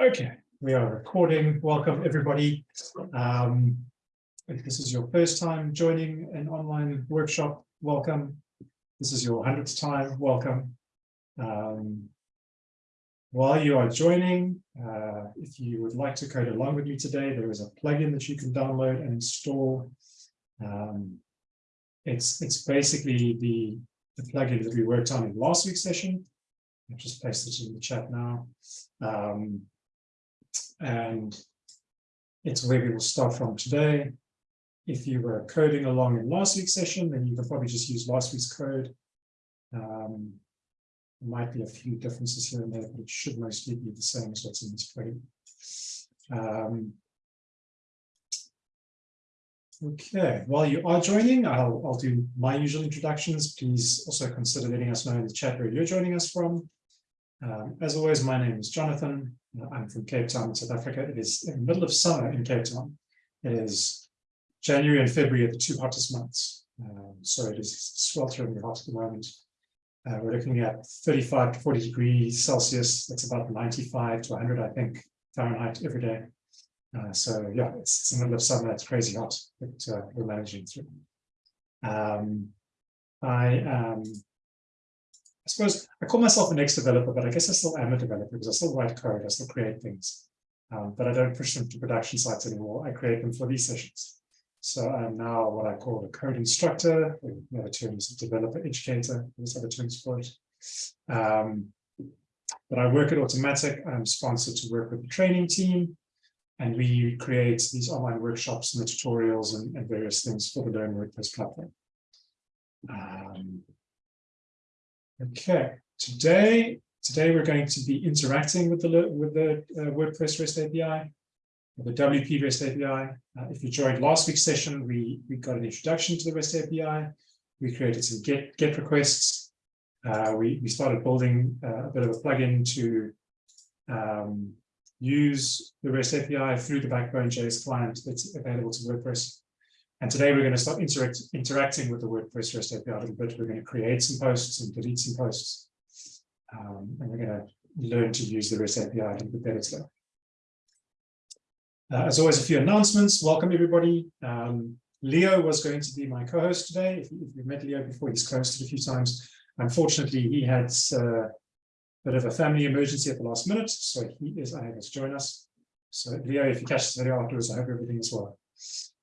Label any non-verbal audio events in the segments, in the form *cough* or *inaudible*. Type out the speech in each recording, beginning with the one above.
Okay, we are recording. Welcome, everybody. Um, if this is your first time joining an online workshop, welcome. This is your 100th time, welcome. Um, while you are joining, uh, if you would like to code along with me today, there is a plugin that you can download and install. Um, it's, it's basically the, the plugin that we worked on in last week's session. I've just pasted it in the chat now. Um, and it's where we will start from today. If you were coding along in last week's session, then you can probably just use last week's code. Um, there might be a few differences here and there, but it should mostly be the same as what's in this plugin. Um, okay, while you are joining, I'll, I'll do my usual introductions. Please also consider letting us know in the chat where you're joining us from. Um, as always, my name is Jonathan. I'm from Cape Town, South Africa. It is in the middle of summer in Cape Town. It is January and February are the two hottest months. Um, so it is sweltering hot at the moment. Uh, we're looking at 35 to 40 degrees Celsius. That's about 95 to 100, I think, Fahrenheit every day. Uh, so yeah, it's, it's, the middle of summer. It's crazy hot, but uh, we're managing through. Um, I am I suppose I call myself an ex-developer, but I guess I still am a developer because I still write code, I still create things. Um, but I don't push them to production sites anymore. I create them for these sessions. So I'm now what I call a code instructor, the other term is developer educator, there's other terms for it. Um, but I work at Automattic, I'm sponsored to work with the training team, and we create these online workshops and the tutorials and, and various things for the Learn WordPress platform. Um, Okay, today today we're going to be interacting with the with the uh, WordPress REST API, the WP REST API. Uh, if you joined last week's session, we we got an introduction to the REST API. We created some get get requests. Uh, we we started building uh, a bit of a plugin to um, use the REST API through the Backbone JS client that's available to WordPress. And today we're going to start interact, interacting with the WordPress REST API a little bit. We're going to create some posts and delete some posts. Um, and we're going to learn to use the REST API a little bit better today. Uh, as always, a few announcements. Welcome, everybody. Um, Leo was going to be my co-host today. If, if you've met Leo before, he's co-hosted a few times. Unfortunately, he had uh, a bit of a family emergency at the last minute, so he is unable to join us. So Leo, if you catch this video afterwards, I hope everything is well.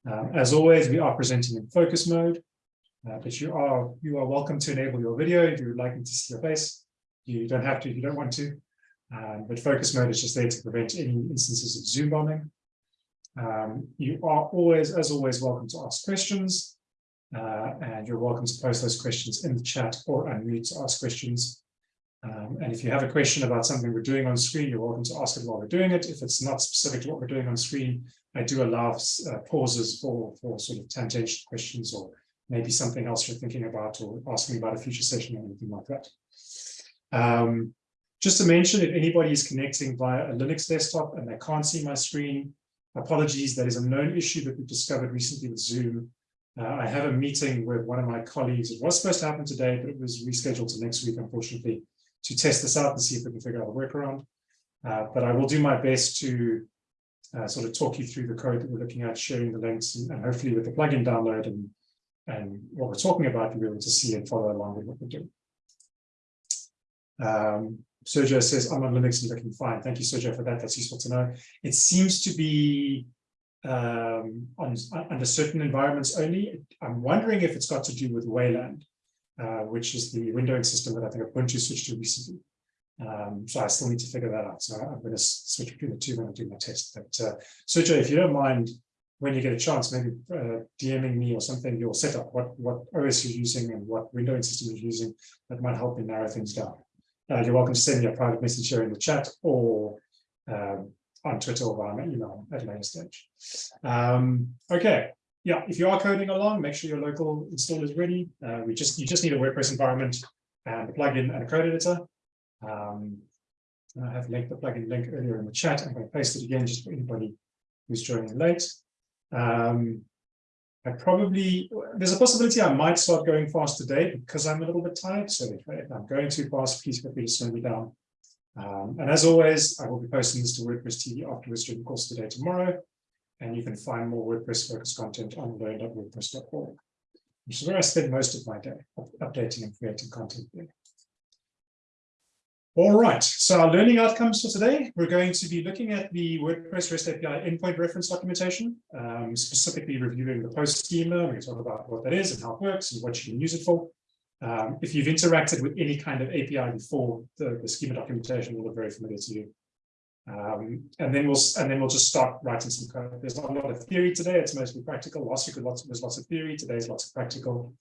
Um, as always, we are presenting in focus mode, uh, but you are you are welcome to enable your video if you would like me to see your face. You don't have to if you don't want to, um, but focus mode is just there to prevent any instances of Zoom bombing. Um, you are always, as always, welcome to ask questions, uh, and you're welcome to post those questions in the chat or unmute to ask questions. Um, and if you have a question about something we're doing on screen, you're welcome to ask it while we're doing it. If it's not specific to what we're doing on screen, I do allow uh, pauses for, for sort of tangential questions or maybe something else you're thinking about or asking about a future session or anything like that. Um, just to mention, if anybody is connecting via a Linux desktop and they can't see my screen, apologies, that is a known issue that we've discovered recently with Zoom. Uh, I have a meeting with one of my colleagues. It was supposed to happen today, but it was rescheduled to next week, unfortunately, to test this out and see if we can figure out a workaround. Uh, but I will do my best to uh, sort of talk you through the code that we're looking at, sharing the links, and, and, hopefully with the plugin download and, and what we're talking about, you'll be able to see and follow along with what we're doing. Um, Sergio says, I'm on Linux and looking fine. Thank you, Sergio, for that. That's useful to know. It seems to be um, on, under certain environments only. I'm wondering if it's got to do with Wayland uh, which is the windowing system that I think Ubuntu switched to recently. Um, so I still need to figure that out. So I'm going to switch between the two when I do my test. But uh, Sergio, if you don't mind, when you get a chance, maybe uh, DMing me or something, your setup, what, what OS you're using and what windowing system you're using, that might help me narrow things down. Uh, you're welcome to send me a private message here in the chat or um, on Twitter or via email at a later stage. Um, okay, yeah, if you are coding along, make sure your local install is ready. Uh, we just you just need a WordPress environment and a plugin and a code editor. Um, I have linked the plugin link earlier in the chat. I'm going to paste it again just for anybody who's joining late. Um, I probably there's a possibility I might start going fast today because I'm a little bit tired. So if, if I'm going too fast, please feel free to slow me down. Um, and as always, I will be posting this to WordPress TV afterwards during the course of the day tomorrow. And you can find more WordPress focused content on learn.wordpress.org, which is where I spend most of my day updating and creating content there. All right, so our learning outcomes for today, we're going to be looking at the WordPress REST API endpoint reference documentation, um, specifically reviewing the post schema. We're going to talk about what that is and how it works and what you can use it for. Um, if you've interacted with any kind of API before, the, the schema documentation will look very familiar to you. Um, and then we'll and then we'll just start writing some code. There's not a lot of theory today. It's mostly practical. Last week lots, there's lots of theory. Today's lots of practical.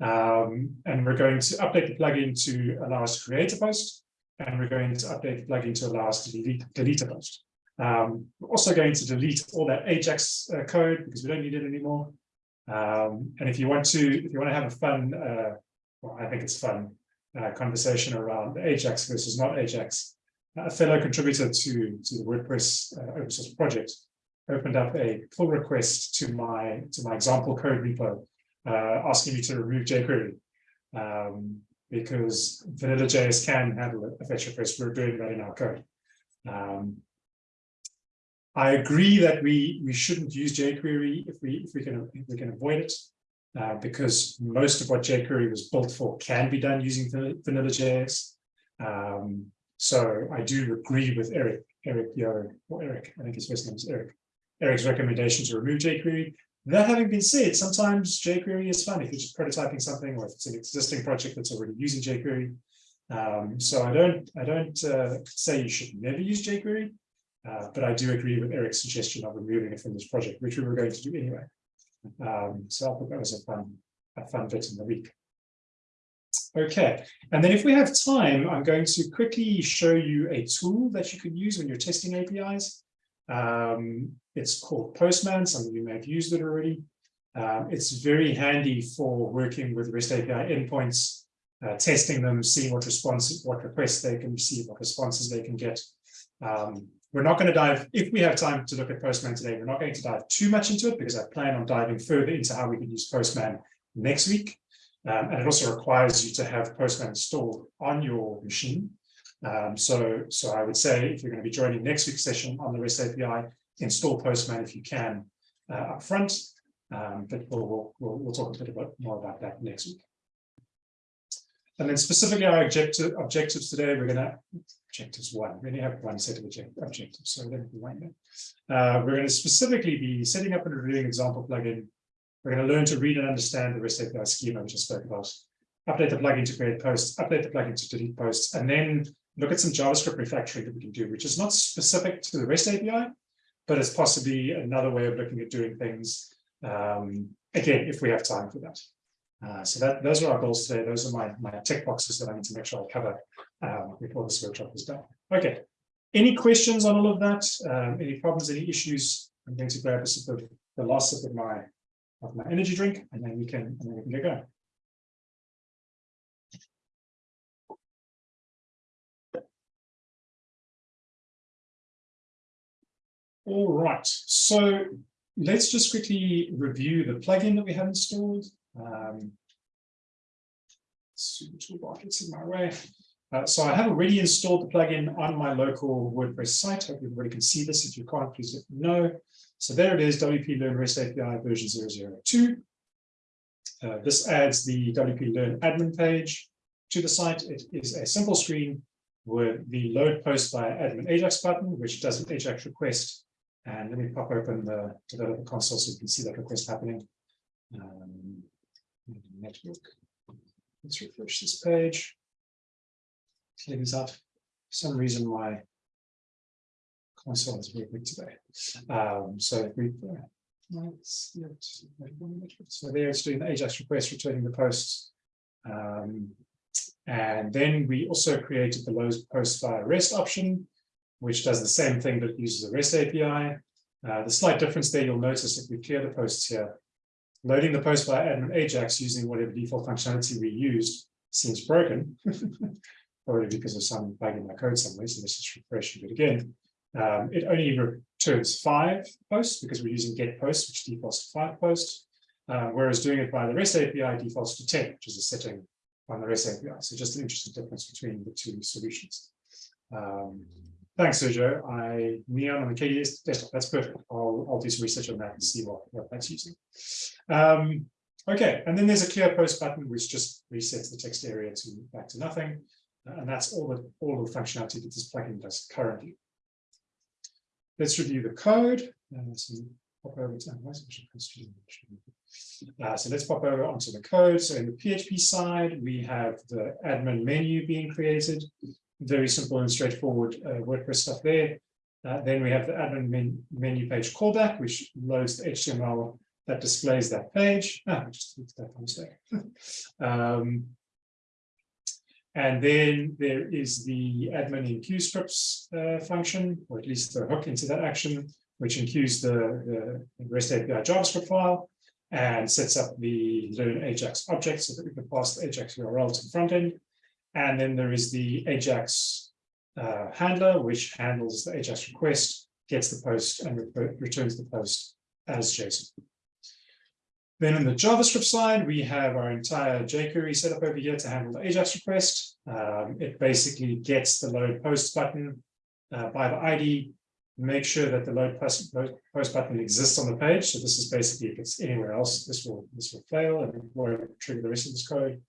Um, and we're going to update the plugin to allow us to create a post and we're going to update the plugin to allow us to delete, delete a post. Um, we're also going to delete all that Ajax uh, code because we don't need it anymore. Um, and if you want to, if you want to have a fun, uh, well, I think it's fun uh, conversation around Ajax versus not Ajax, a fellow contributor to to the WordPress uh, open source project opened up a pull request to my to my example code repo, uh, asking me to remove jQuery. Um, because vanilla.js can handle a fetch request. We're doing that in our code. Um, I agree that we we shouldn't use jQuery if we if we can if we can avoid it, uh, because most of what jQuery was built for can be done using vanilla.js. Um, so I do agree with Eric, Eric Yo, or Eric, I think his first name is Eric. Eric's recommendation to remove jQuery. That having been said, sometimes jQuery is fun if you're just prototyping something or if it's an existing project that's already using jQuery. Um, so I don't I don't uh, say you should never use jQuery, uh, but I do agree with Eric's suggestion of removing it from this project, which we were going to do anyway. Um, so I thought that was a fun a fun bit in the week. Okay, and then if we have time, I'm going to quickly show you a tool that you can use when you're testing APIs. Um, it's called Postman. Some of you may have used it already. Um, it's very handy for working with REST API endpoints, uh, testing them, seeing what responses, what requests they can receive, what responses they can get. Um, we're not going to dive, if we have time to look at Postman today, we're not going to dive too much into it because I plan on diving further into how we can use Postman next week. Um, and it also requires you to have Postman installed on your machine. Um, so, so I would say if you're going to be joining next week's session on the REST API, install Postman if you can uh, up front. Um, but we'll, we'll, we'll, talk a bit about, more about that next week. And then specifically our objective, objectives today, we're going to, objectives one, we only have one set of objectives, so let me wind that. Uh, we're going to specifically be setting up and reviewing example plugin. We're going to learn to read and understand the REST API schema, which I spoke about. Update the plugin to create posts, update the plugin to delete posts, and then look at some JavaScript refactoring that we can do, which is not specific to the REST API, but it's possibly another way of looking at doing things. Um, again, if we have time for that. Uh, so that those are our goals today. Those are my, my tick boxes that I need to make sure I cover um, before this workshop is done. Okay. Any questions on all of that? Um, any problems, any issues? I'm going to grab a sip of the last sip of my of my energy drink, and then we can and then we can get going. All right, so let's just quickly review the plugin that we have installed. Um, toolbar gets in my way. Uh, so I have already installed the plugin on my local WordPress site. Hope everybody can see this. If you can't, please let me know. So there it is, WP Learn REST API version 002. Uh, this adds the WP Learn admin page to the site. It is a simple screen with the load post via admin Ajax button, which does an Ajax request and let me pop open the developer console so you can see that request happening. Um, network. Let's refresh this page. Clear this up. For some reason, my console is very big today. Um, so we so there it's doing the Ajax request, returning the posts. Um, and then we also created the load post via REST option, which does the same thing but uses a REST API. Uh, the slight difference there, you'll notice if we clear the posts here, loading the post by admin Ajax using whatever default functionality we used seems broken, *laughs* probably because of some bug in my code somewhere. So let's just refresh it again. Um, it only returns five posts because we're using get posts, which defaults to five posts, uh, whereas doing it by the REST API defaults to 10, which is a setting on the REST API. So just an interesting difference between the two solutions. Um, thanks, Sergio. I neon on the KDE desktop. That's perfect. I'll, I'll do some research on that and see what, what that's using. Um, okay, and then there's a clear post button, which just resets the text area to back to nothing. Uh, and that's all the all the functionality that this plugin does currently. Let's review the code. Uh, so pop over to uh, so let's pop over onto the code. So in the PHP side, we have the admin menu being created. Very simple and straightforward uh, WordPress stuff there. Uh, then we have the admin men menu page callback, which loads the HTML that displays that page. Ah, I just looked that mistake. *laughs* um, and then there is the admin enqueue scripts uh, function, or at least the hook into that action, which enqueues the, the REST API JavaScript file and sets up the learn Ajax object so that we can pass the Ajax URL to the front end. And then there is the Ajax uh, handler, which handles the Ajax request, gets the post and re returns the post as JSON. Then on the JavaScript side, we have our entire jQuery set up over here to handle the Ajax request. Um, it basically gets the load post button uh, by the ID, make sure that the load post, load post button exists on the page. So this is basically if it's anywhere else, this will this will fail and won't trigger the rest of this code.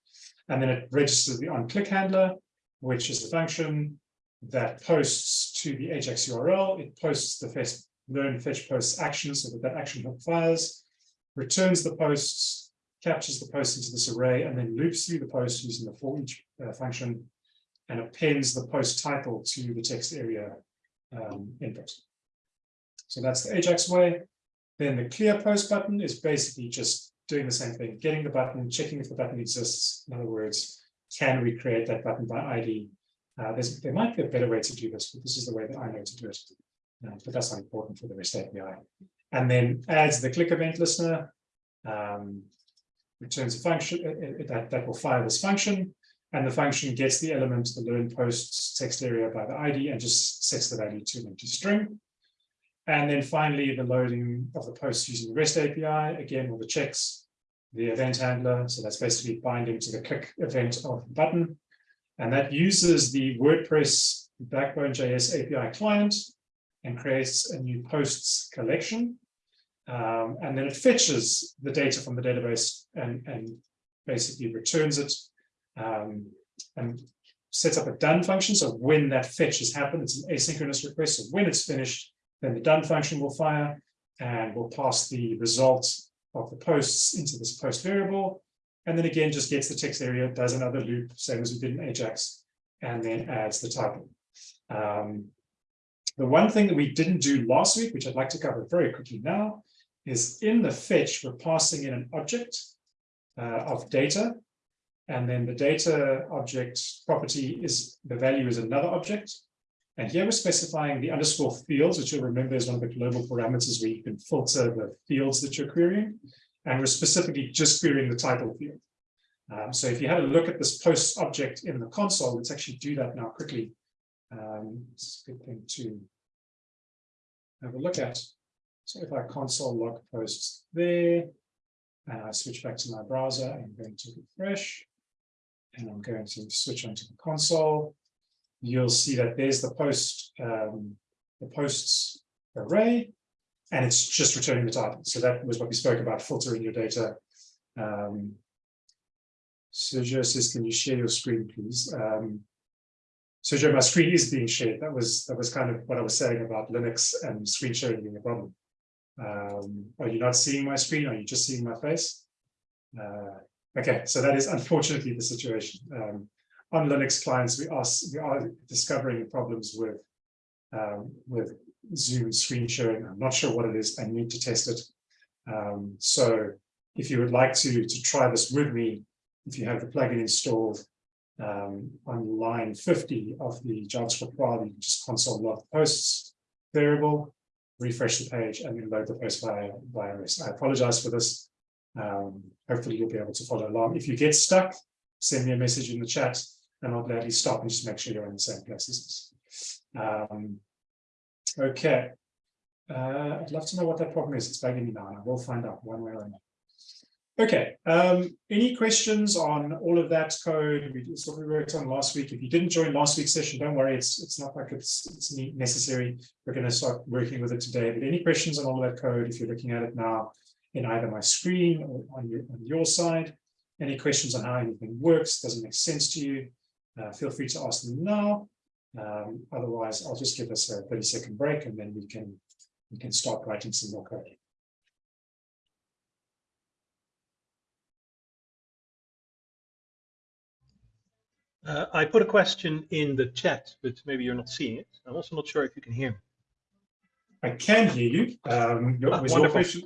And then it registers the on-click handler, which is the function that posts to the Ajax URL. It posts the fetch, learn fetch post action so that that action hook fires, returns the posts, captures the posts into this array, and then loops through the post using the for each uh, function and appends the post title to the text area um, input. So that's the Ajax way. Then the clear post button is basically just doing the same thing, getting the button, checking if the button exists. In other words, can we create that button by ID? Uh, there might be a better way to do this, but this is the way that I know to do it. Uh, but that's not important for the REST API. And then adds the click event listener, um, returns a function uh, uh, that, that will fire this function. And the function gets the element, the learn posts text area by the ID and just sets the value to an empty string. And then finally, the loading of the posts using the REST API, again, with the checks, the event handler. So that's basically binding to the click event of the button. And that uses the WordPress Backbone.js API client and creates a new posts collection. Um, and then it fetches the data from the database and, and basically returns it um, and sets up a done function. So when that fetch has happened, it's an asynchronous request. So when it's finished, then the done function will fire and will pass the result of the posts into this post variable. And then again, just gets the text area, does another loop, same as we did in Ajax, and then adds the title. Um, the one thing that we didn't do last week, which I'd like to cover very quickly now, is in the fetch, we're passing in an object uh, of data and then the data object property is the value is another object. And here we're specifying the underscore fields, which you'll remember is one of the global parameters where you can filter the fields that you're querying. And we're specifically just querying the title field. Um, so if you had a look at this post object in the console, let's actually do that now quickly. Um, it's a good thing to have a look at. So if I console log posts there, and I switch back to my browser, I'm going to refresh and I'm going to switch onto the console, you'll see that there's the post, um, the posts array, and it's just returning the title. So that was what we spoke about, filtering your data. Um, Sergio says, can you share your screen, please? Um, Sergio, my screen is being shared. That was that was kind of what I was saying about Linux and screen sharing being a problem. Um, are you not seeing my screen? Are you just seeing my face? Uh, Okay, so that is unfortunately the situation. Um, on Linux clients, we are, we are discovering problems with, um, with Zoom screen sharing. I'm not sure what it is. I need to test it. Um, so if you would like to, to try this with me, if you have the plugin installed um, on line 50 of the JavaScript file, you can just console log posts variable, refresh the page, and then load the post via, via REST. I apologize for this. Um, hopefully you'll be able to follow along. If you get stuck, send me a message in the chat and I'll gladly stop and just make sure you're in the same place as us. Um, okay. Uh, I'd love to know what that problem is. It's bugging me now and I will find out one way or another. Okay, um, any questions on all of that code? We just what we worked on last week. If you didn't join last week's session, don't worry, it's it's not like it's it's necessary. We're going to start working with it today. But any questions on all that code, if you're looking at it now in either my screen or on your on your side, any questions on how anything works, doesn't make sense to you, uh, feel free to ask them now. Um, otherwise, I'll just give us a 30 second break and then we can we can start writing some more code. Uh, I put a question in the chat, but maybe you're not seeing it. I'm also not sure if you can hear me. I can hear you. Um, Ah, was, your question,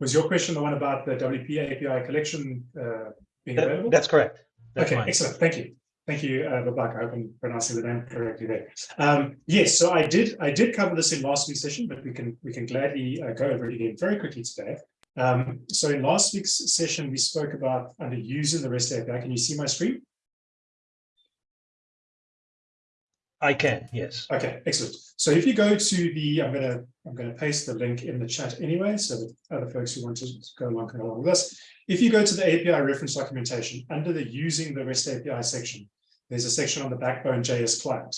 was your question the one about the WP API collection uh, being That- available? that's correct. That's okay, mine. excellent. Thank you. Thank you, uh, Babak. I hope I'm pronouncing the name correctly there. Um, yes, so I did I did cover this in last week's session, but we can we can gladly uh, go over it again very quickly today. Um, so in last week's session, we spoke about under using the REST API. Can you see my screen? I can, yes. Okay, excellent. So if you go to the, I'm gonna I'm gonna paste the link in the chat anyway, so that other folks who want to go along can go along with us. If you go to the API reference documentation under the using the REST API section, there's a section on the Backbone JS client.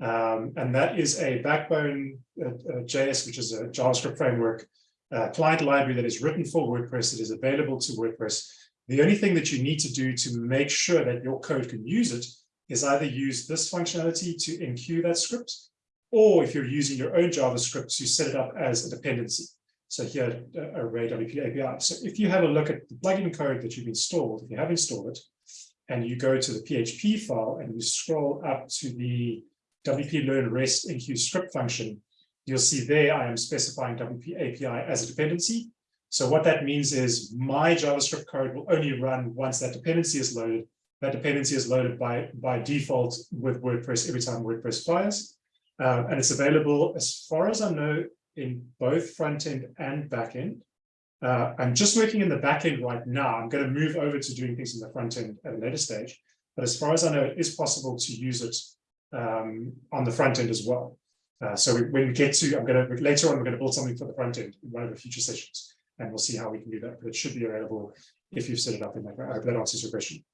Um, and that is a Backbone uh, uh, JS, which is a JavaScript framework uh, client library that is written for WordPress. It is available to WordPress. The only thing that you need to do to make sure that your code can use it is either use this functionality to enqueue that script, or if you're using your own JavaScript to set it up as a dependency. So here, uh, Array WP API. So if you have a look at the plugin code that you've installed, if you have installed it, and you go to the PHP file and you scroll up to the WP learn REST enqueue script function, you'll see there I am specifying WP API as a dependency. So what that means is my JavaScript code will only run once that dependency is loaded. That dependency is loaded by, by default with WordPress every time WordPress fires. Uh, and it's available, as far as I know, in both front end and back end. Uh, I'm just working in the back end right now. I'm going to move over to doing things in the front end at a later stage. But as far as I know, it is possible to use it um, on the front end as well. Uh, so we, when we get to, I'm going to later on, we're going to build something for the front end in one of the future sessions, and we'll see how we can do that. But it should be available if you've set it up in that. I hope that answers your question.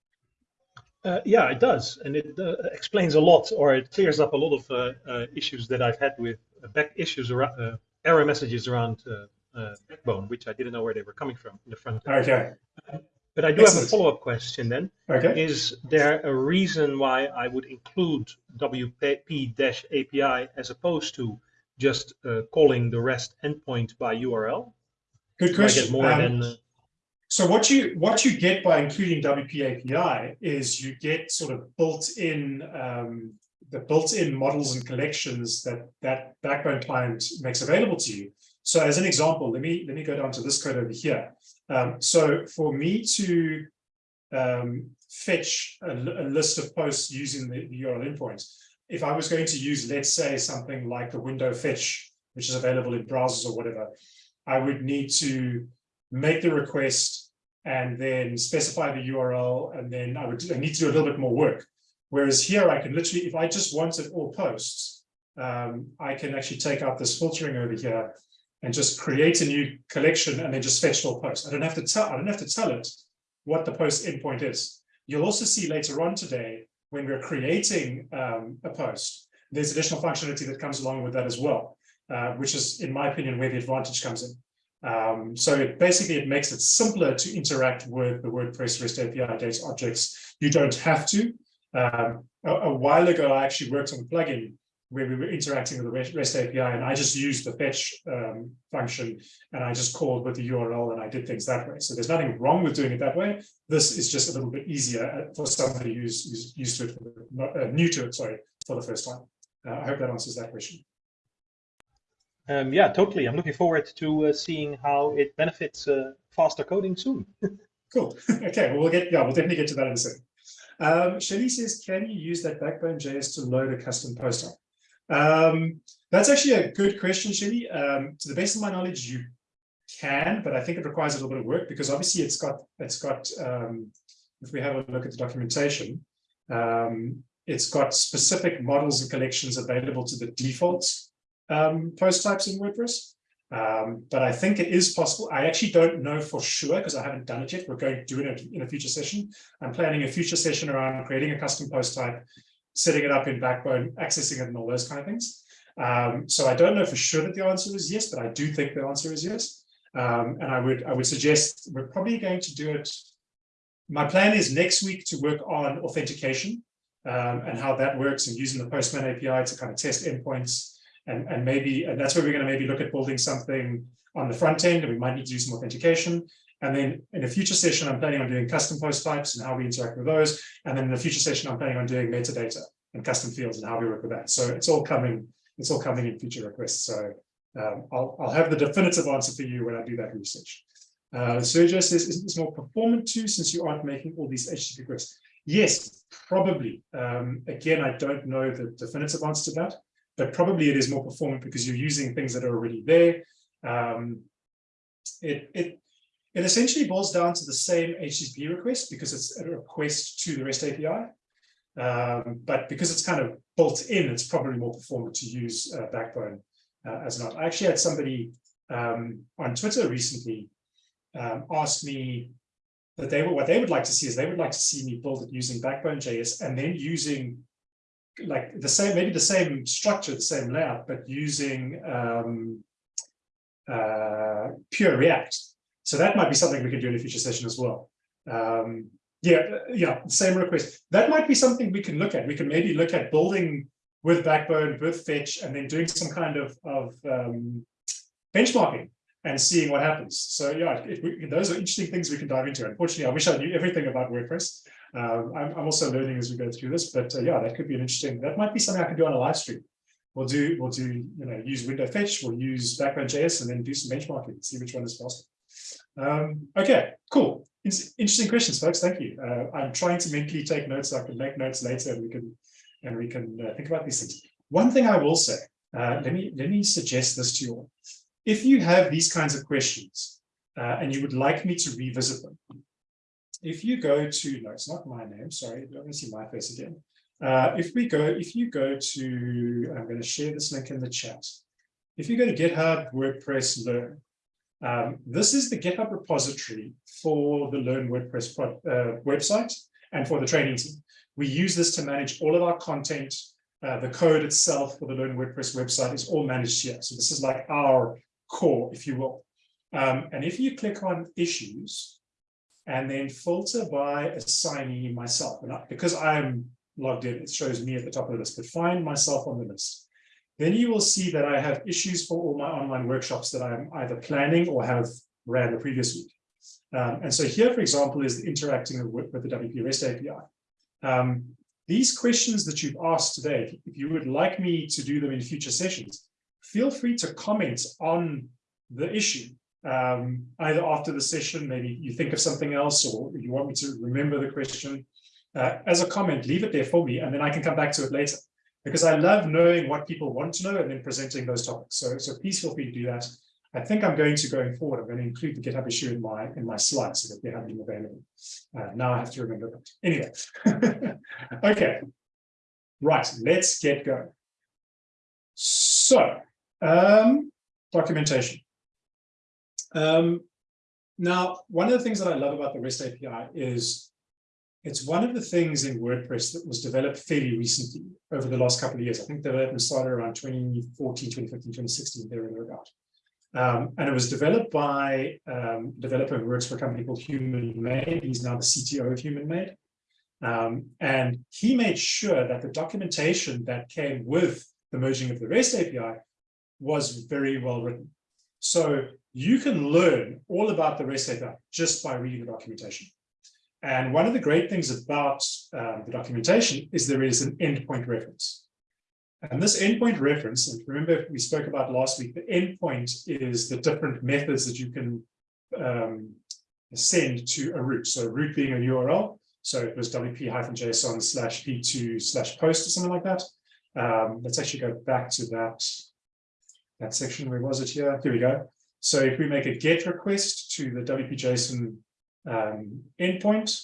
Uh, yeah, it does, and it uh, explains a lot, or it clears up a lot of uh, uh, issues that I've had with uh, back issues around uh, error messages around uh, uh, Backbone, which I didn't know where they were coming from in the front. end. Okay. But I do have a follow-up question then. Okay. Is there a reason why I would include WP-API as opposed to just uh, calling the REST endpoint by URL? Good Do I question. get more Um, than uh, So what you what you get by including WP API is you get sort of built-in um, the built-in models and collections that that Backbone client makes available to you. So as an example, let me let me go down to this code over here. Um, so for me to um, fetch a, a list of posts using the, the URL endpoint, if I was going to use, let's say, something like the window fetch, which is available in browsers or whatever, I would need to make the request and then specify the URL, and then I would I need to do a little bit more work. Whereas here I can literally, if I just wanted all posts, um, I can actually take out this filtering over here and just create a new collection and then just fetch all posts. I don't have to tell I don't have to tell it what the post endpoint is. You'll also see later on today when we're creating um, a post, there's additional functionality that comes along with that as well, uh, which is, in my opinion, where the advantage comes in. Um, so it basically, it makes it simpler to interact with the WordPress REST API data objects. You don't have to. Um, a, a while ago, I actually worked on a plugin where we were interacting with the REST API, and I just used the fetch um, function, and I just called with the URL, and I did things that way. So there's nothing wrong with doing it that way. This is just a little bit easier uh, for somebody who's, who's used to it, uh, new to it, sorry, for the first time. Uh, I hope that answers that question. Um, yeah, totally. I'm looking forward to uh, seeing how it benefits uh, faster coding soon. *laughs* Cool. *laughs* Okay, well, we'll get, yeah, we'll definitely get to that in a second. Um, Shelly says, can you use that Backbone JS to load a custom post type? Um, that's actually a good question, Shelly. Um, to the best of my knowledge, you can, but I think it requires a little bit of work because obviously it's got, it's got, um, if we have a look at the documentation, um, it's got specific models and collections available to the default um, post types in WordPress. Um, but I think it is possible. I actually don't know for sure because I haven't done it yet. We're going to do it in a future session. I'm planning a future session around creating a custom post type, setting it up in Backbone, accessing it and all those kind of things. Um, so I don't know for sure that the answer is yes, but I do think the answer is yes. Um, and I would I would suggest we're probably going to do it. My plan is next week to work on authentication um, and how that works and using the Postman API to kind of test endpoints and, and maybe, and that's where we're going to maybe look at building something on the front end and we might need to do some authentication. And then in a future session, I'm planning on doing custom post types and how we interact with those. And then in the future session, I'm planning on doing metadata and custom fields and how we work with that. So it's all coming, it's all coming in future requests. So um, I'll, I'll have the definitive answer for you when I do that research. Uh, Sergio says, is this more performant too, since you aren't making all these HTTP requests? Yes, probably. Um, again, I don't know the definitive answer to that but probably it is more performant because you're using things that are already there. Um, it, it, it essentially boils down to the same HTTP request because it's a request to the REST API. Um, but because it's kind of built in, it's probably more performant to use uh, Backbone uh, as not. I actually had somebody um, on Twitter recently um, ask me that they were what they would like to see is they would like to see me build it using Backbone JS and then using like the same, maybe the same structure, the same layout, but using um, uh, pure React. So that might be something we could do in a future session as well. Um, yeah, yeah, same request. That might be something we can look at. We can maybe look at building with Backbone, with Fetch, and then doing some kind of, of um, benchmarking and seeing what happens. So yeah, we, those are interesting things we can dive into. Unfortunately, I wish I knew everything about WordPress. Um, I'm, I'm, also learning as we go through this, but uh, yeah, that could be an interesting, that might be something I can do on a live stream. We'll do, we'll do, you know, use window fetch, we'll use backbone JS and then do some benchmarking, see which one is faster. Um, okay, cool. interesting questions, folks. Thank you. Uh, I'm trying to mentally take notes. So I can make notes later and we can, and we can uh, think about these things. One thing I will say, uh, let me, let me suggest this to you all. If you have these kinds of questions uh, and you would like me to revisit them, if you go to, no, it's not my name, sorry, let me see my face again. Uh, if we go, if you go to, I'm going to share this link in the chat. If you go to GitHub WordPress Learn, um, this is the GitHub repository for the Learn WordPress pro, uh, website and for the training team. We use this to manage all of our content. Uh, the code itself for the Learn WordPress website is all managed here. So this is like our core, if you will. Um, and if you click on issues, and then filter by assignee myself. And I, because I'm logged in, it shows me at the top of the list, but find myself on the list. Then you will see that I have issues for all my online workshops that I'm either planning or have ran the previous week. Um, and so here, for example, is interacting with, with the WP REST API. Um, these questions that you've asked today, if you would like me to do them in future sessions, feel free to comment on the issue um, either after the session, maybe you think of something else or you want me to remember the question. Uh, as a comment, leave it there for me and then I can come back to it later because I love knowing what people want to know and then presenting those topics. So, so please feel free to do that. I think I'm going to going forward, I'm going to include the GitHub issue in my in my slides so that they have them available. Uh, now I have to remember that. Anyway, *laughs* okay, right, let's get going. So, um, documentation. Um, now, one of the things that I love about the REST API is it's one of the things in WordPress that was developed fairly recently over the last couple of years. I think development started around 2014, 2015, 2016, there and thereabout. Um, and it was developed by um, a developer who works for a company called Human Made. He's now the CTO of Human Made. Um, and he made sure that the documentation that came with the merging of the REST API was very well written. So you can learn all about the REST API just by reading the documentation. And one of the great things about um, the documentation is there is an endpoint reference. And this endpoint reference, and remember we spoke about last week, the endpoint is the different methods that you can um, send to a route. So route being a URL. So it was wp-json slash v2 slash post or something like that. Um, let's actually go back to that, that section. Where was it here? Here we go. So if we make a GET request to the WP-JSON um, endpoint,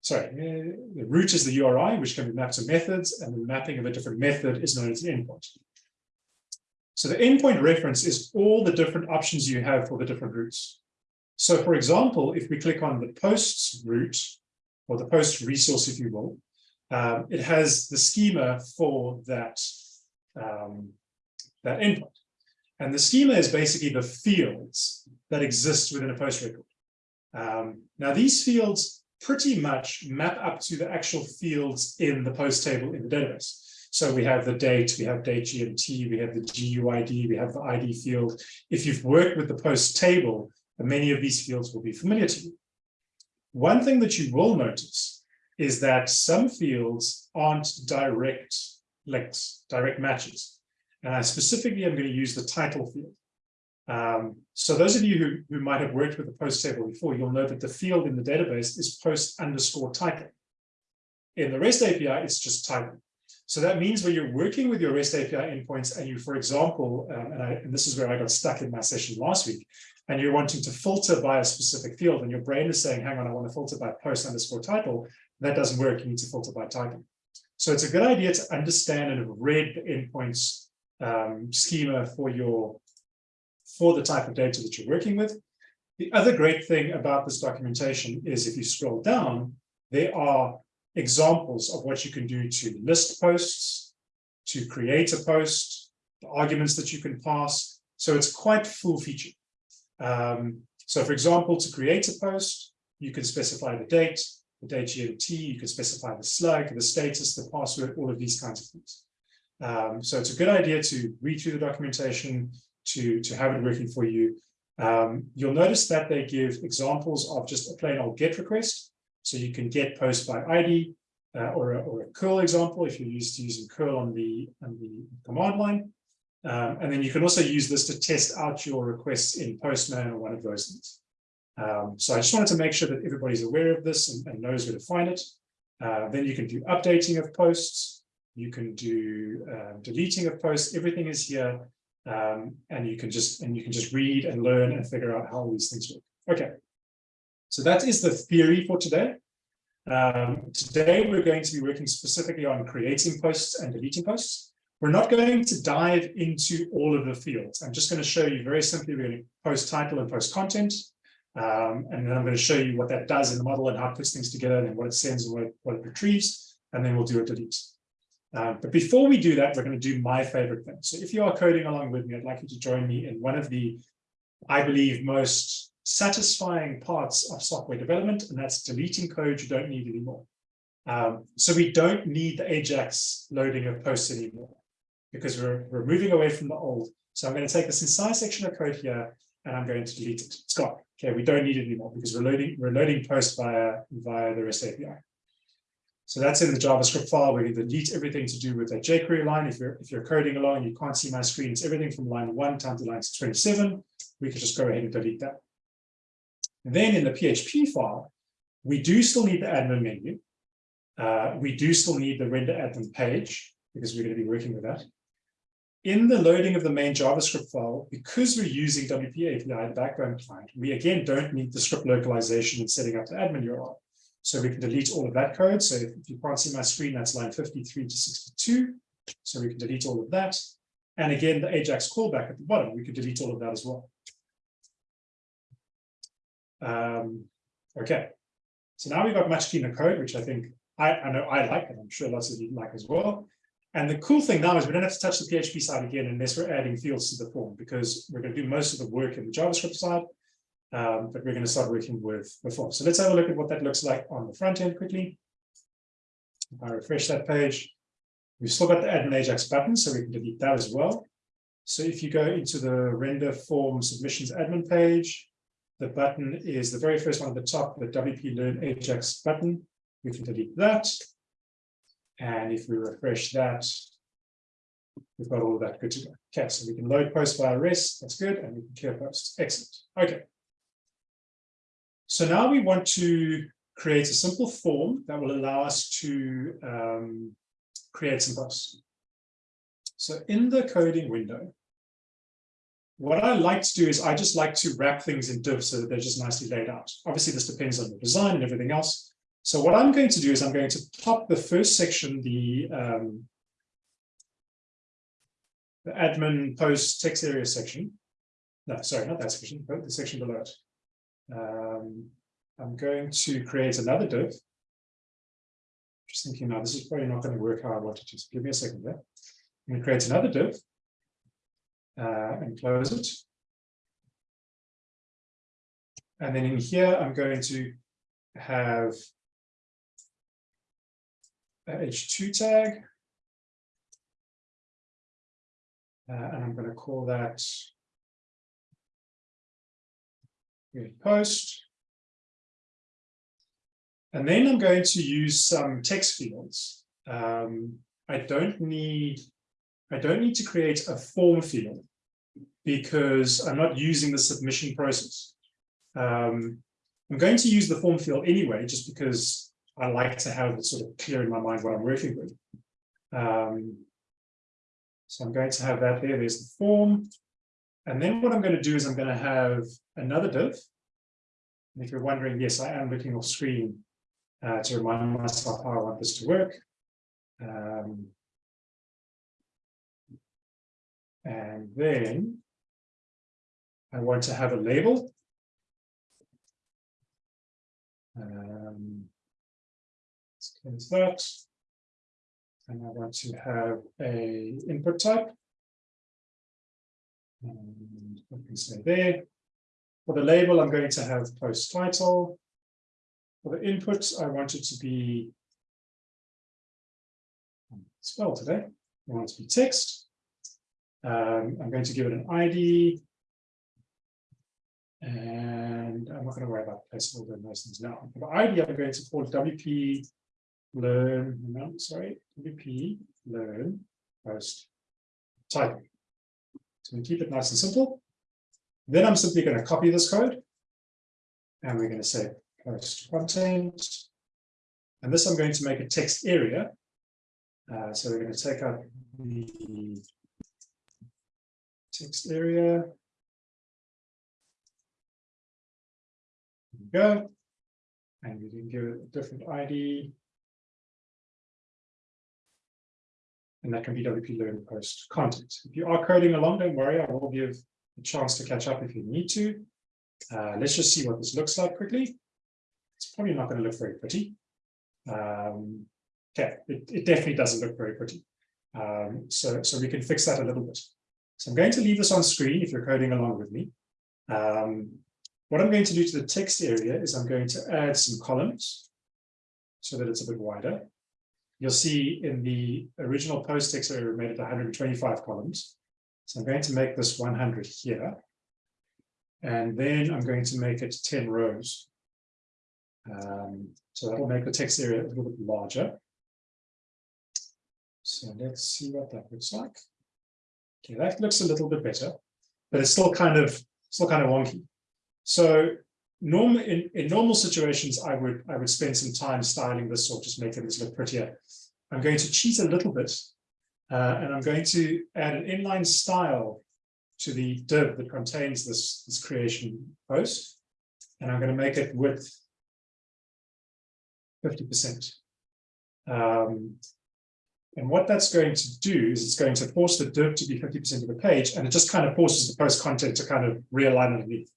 sorry, uh, the route is the URI, which can be mapped to methods, and the mapping of a different method is known as an endpoint. So the endpoint reference is all the different options you have for the different routes. So for example, if we click on the posts route, or the post resource, if you will, um, it has the schema for that, um, that endpoint. And the schema is basically the fields that exist within a post record. Um, now, these fields pretty much map up to the actual fields in the post table in the database. So we have the date, we have date GMT, we have the GUID, we have the ID field. If you've worked with the post table, many of these fields will be familiar to you. One thing that you will notice is that some fields aren't direct links, direct matches. Specifically am going to use the title field. Um, so those of you who, who might have worked with the post table before, you'll know that the field in the database is post underscore title. In the REST API, it's just title. So that means when you're working with your REST API endpoints and you, for example, um, and, I, and this is where I got stuck in my session last week, and you're wanting to filter by a specific field and your brain is saying, hang on, I want to filter by post underscore title, that doesn't work. You need to filter by title. So it's a good idea to understand and have read the endpoints um, schema for your for the type of data that you're working with. The other great thing about this documentation is if you scroll down, there are examples of what you can do to list posts, to create a post, the arguments that you can pass. So it's quite full featured. Um, so for example, to create a post, you can specify the date, the date GMT, you can specify the slug, the status, the password, all of these kinds of things. Um, so it's a good idea to read through the documentation, to, to have it working for you. Um, you'll notice that they give examples of just a plain old GET request. So you can get post by ID uh, or, a, or a curl example if you're used to using curl on the, on the command line. Um, and then you can also use this to test out your requests in Postman or one of those things. Um, so I just wanted to make sure that everybody's aware of this and, and knows where to find it. Uh, then you can do updating of posts. You can do uh, deleting of posts. Everything is here. Um, and you can just and you can just read and learn and figure out how all these things work. Okay. So that is the theory for today. Um, today, we're going to be working specifically on creating posts and deleting posts. We're not going to dive into all of the fields. I'm just going to show you very simply, to post title and post content. Um, and then I'm going to show you what that does in the model and how it puts things together and what it sends and what it, what it retrieves. And then we'll do a delete. Um, but before we do that, we're going to do my favorite thing. So if you are coding along with me, I'd like you to join me in one of the, I believe, most satisfying parts of software development, and that's deleting code you don't need anymore. Um, so we don't need the Ajax loading of posts anymore because we're, we're moving away from the old. So I'm going to take this entire section of code here and I'm going to delete it. It's gone. Okay, we don't need it anymore because we're loading we're loading post via via the REST API. So that's in the JavaScript file. We can delete everything to do with that jQuery line. If you're if you're coding along, and you can't see my screen. It's everything from line one down to line 27. We can just go ahead and delete that. And then in the PHP file, we do still need the admin menu. Uh, we do still need the render admin page because we're going to be working with that. In the loading of the main JavaScript file, because we're using WP API, the Backbone client, we again don't need the script localization and setting up the admin URL. So we can delete all of that code. So if, you can't see my screen, that's line 53 to 62. So we can delete all of that. And again, the Ajax callback at the bottom, we could delete all of that as well. Um, okay, so now we've got much cleaner code, which I think I, I know I like, and I'm sure lots of you like as well. And the cool thing now is we don't have to touch the PHP side again unless we're adding fields to the form, because we're going to do most of the work in the JavaScript side, um, but we're going to start working with the form. So let's have a look at what that looks like on the front end quickly. If I refresh that page, we've still got the add an Ajax button, so we can delete that as well. So if you go into the render form submissions admin page, the button is the very first one at the top, the WP Learn Ajax button. We can delete that. And if we refresh that, we've got all of that good to go. Okay, so we can load post via REST, that's good, and we can clear posts. Excellent. Okay. So now we want to create a simple form that will allow us to um, create some posts. So in the coding window, what I like to do is I just like to wrap things in divs so that they're just nicely laid out. Obviously, this depends on the design and everything else. So what I'm going to do is I'm going to pop the first section, the um, the admin post text area section. No, sorry, not that section, but the section below it. Um, I'm going to create another div. Just thinking now, this is probably not going to work how I want it to. So give me a second there. I'm going to create another div uh, and close it. And then in here, I'm going to have a H2 tag. Uh, and I'm going to call that post. And then I'm going to use some text fields. Um, I don't need I don't need to create a form field because I'm not using the submission process. Um, I'm going to use the form field anyway, just because I like to have it sort of clear in my mind what I'm working with. Um, so I'm going to have that there, there's the form. And then what I'm going to do is I'm going to have another div. And if you're wondering, yes, I am looking off screen uh, to remind myself how I want this to work. Um, and then I want to have a label. Um, let's close that. And I want to have a input type. And I can say there. For the label, I'm going to have post title. For the input, I want it to be spell today. I want it to be text. Um, I'm going to give it an ID. And I'm not going to worry about placeholder and those things now. For the ID, I'm going to call WP learn, no, sorry, WP learn post title. So we keep it nice and simple. Then I'm simply going to copy this code. And we're going to say post content. And this I'm going to make a text area. Uh, so we're going to take out the text area. go. And we can give it a different ID. And that can be WP Learn Post content. If you are coding along, don't worry, I will give a chance to catch up if you need to. Uh, let's just see what this looks like quickly. It's probably not going to look very pretty. Um, okay, it, it, definitely doesn't look very pretty. Um, so, so we can fix that a little bit. So I'm going to leave this on screen if you're coding along with me. Um, what I'm going to do to the text area is I'm going to add some columns so that it's a bit wider. You'll see in the original post text area, we made it 125 columns. So I'm going to make this 100 here. And then I'm going to make it 10 rows. Um, so that'll make the text area a little bit larger. So let's see what that looks like. Okay, that looks a little bit better, but it's still kind of still kind of wonky. So normal in, in normal situations, I would I would spend some time styling this or just making this look prettier. I'm going to cheat a little bit, uh, and I'm going to add an inline style to the div that contains this, this creation post, and I'm going to make it width 50%. Um, and what that's going to do is it's going to force the div to be 50% of the page, and it just kind of forces the post content to kind of realign underneath.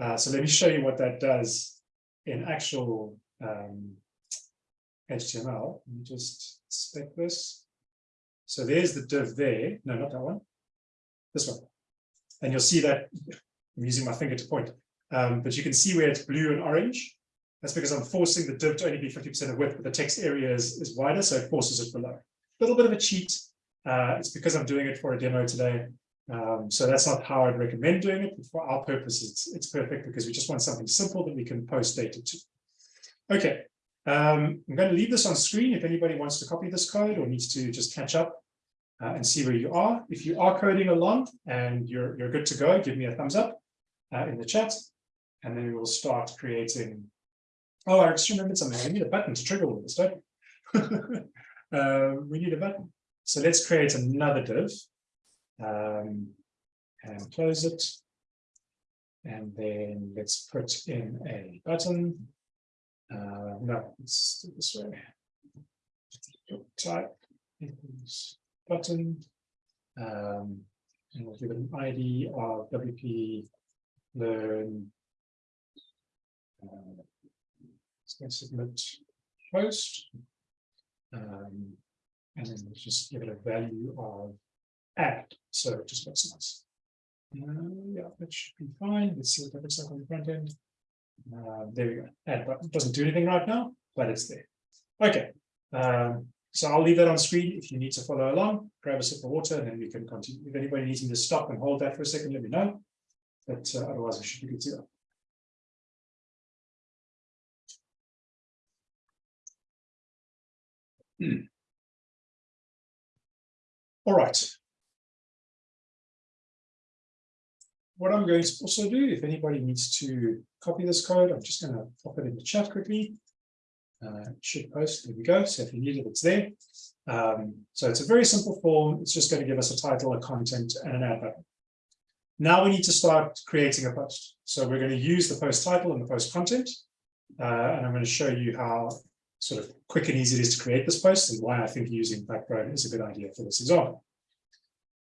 Uh, so let me show you what that does in actual um, HTML. Let me just spec this. So there's the div there. No, not that one. This one. And you'll see that I'm using my finger to point. Um, but you can see where it's blue and orange. That's because I'm forcing the div to only be 50% of width, but the text area is, is wider, so it forces it below. A little bit of a cheat. Uh, it's because I'm doing it for a demo today. Um, so that's not how I'd recommend doing it, but for our purposes, it's, it's perfect because we just want something simple that we can post data to. Okay, um, I'm going to leave this on screen if anybody wants to copy this code or needs to just catch up uh, and see where you are. If you are coding along and you're, you're good to go, give me a thumbs up uh, in the chat, and then we will start creating. Oh, I just remembered something. I need a button to trigger all this, don't *laughs* uh, we need a button. So let's create another div um, and close it. And then let's put in a button. Uh, no, let's do this way. Type button. Um, and we'll give it an ID of WP learn. Uh, let's submit post. Um, and then we'll just give it a value of add, so it just looks nice. Uh, yeah, that should be fine. Let's see what that looks like on the front end. Uh, there we go. Add button doesn't do anything right now, but it's there. Okay. Um, so I'll leave that on screen. If you need to follow along, grab a sip of water and then we can continue. If anybody needs me to stop and hold that for a second, let me know. But uh, otherwise, I should be good to go. All right. What I'm going to also do, if anybody needs to copy this code, I'm just going to pop it in the chat quickly. Uh, should post, there we go. So if you need it, it's there. Um, so it's a very simple form. It's just going to give us a title, a content, and an ad button. Now we need to start creating a post. So we're going to use the post title and the post content. Uh, and I'm going to show you how sort of quick and easy it is to create this post and why I think using backbone is a good idea for this example.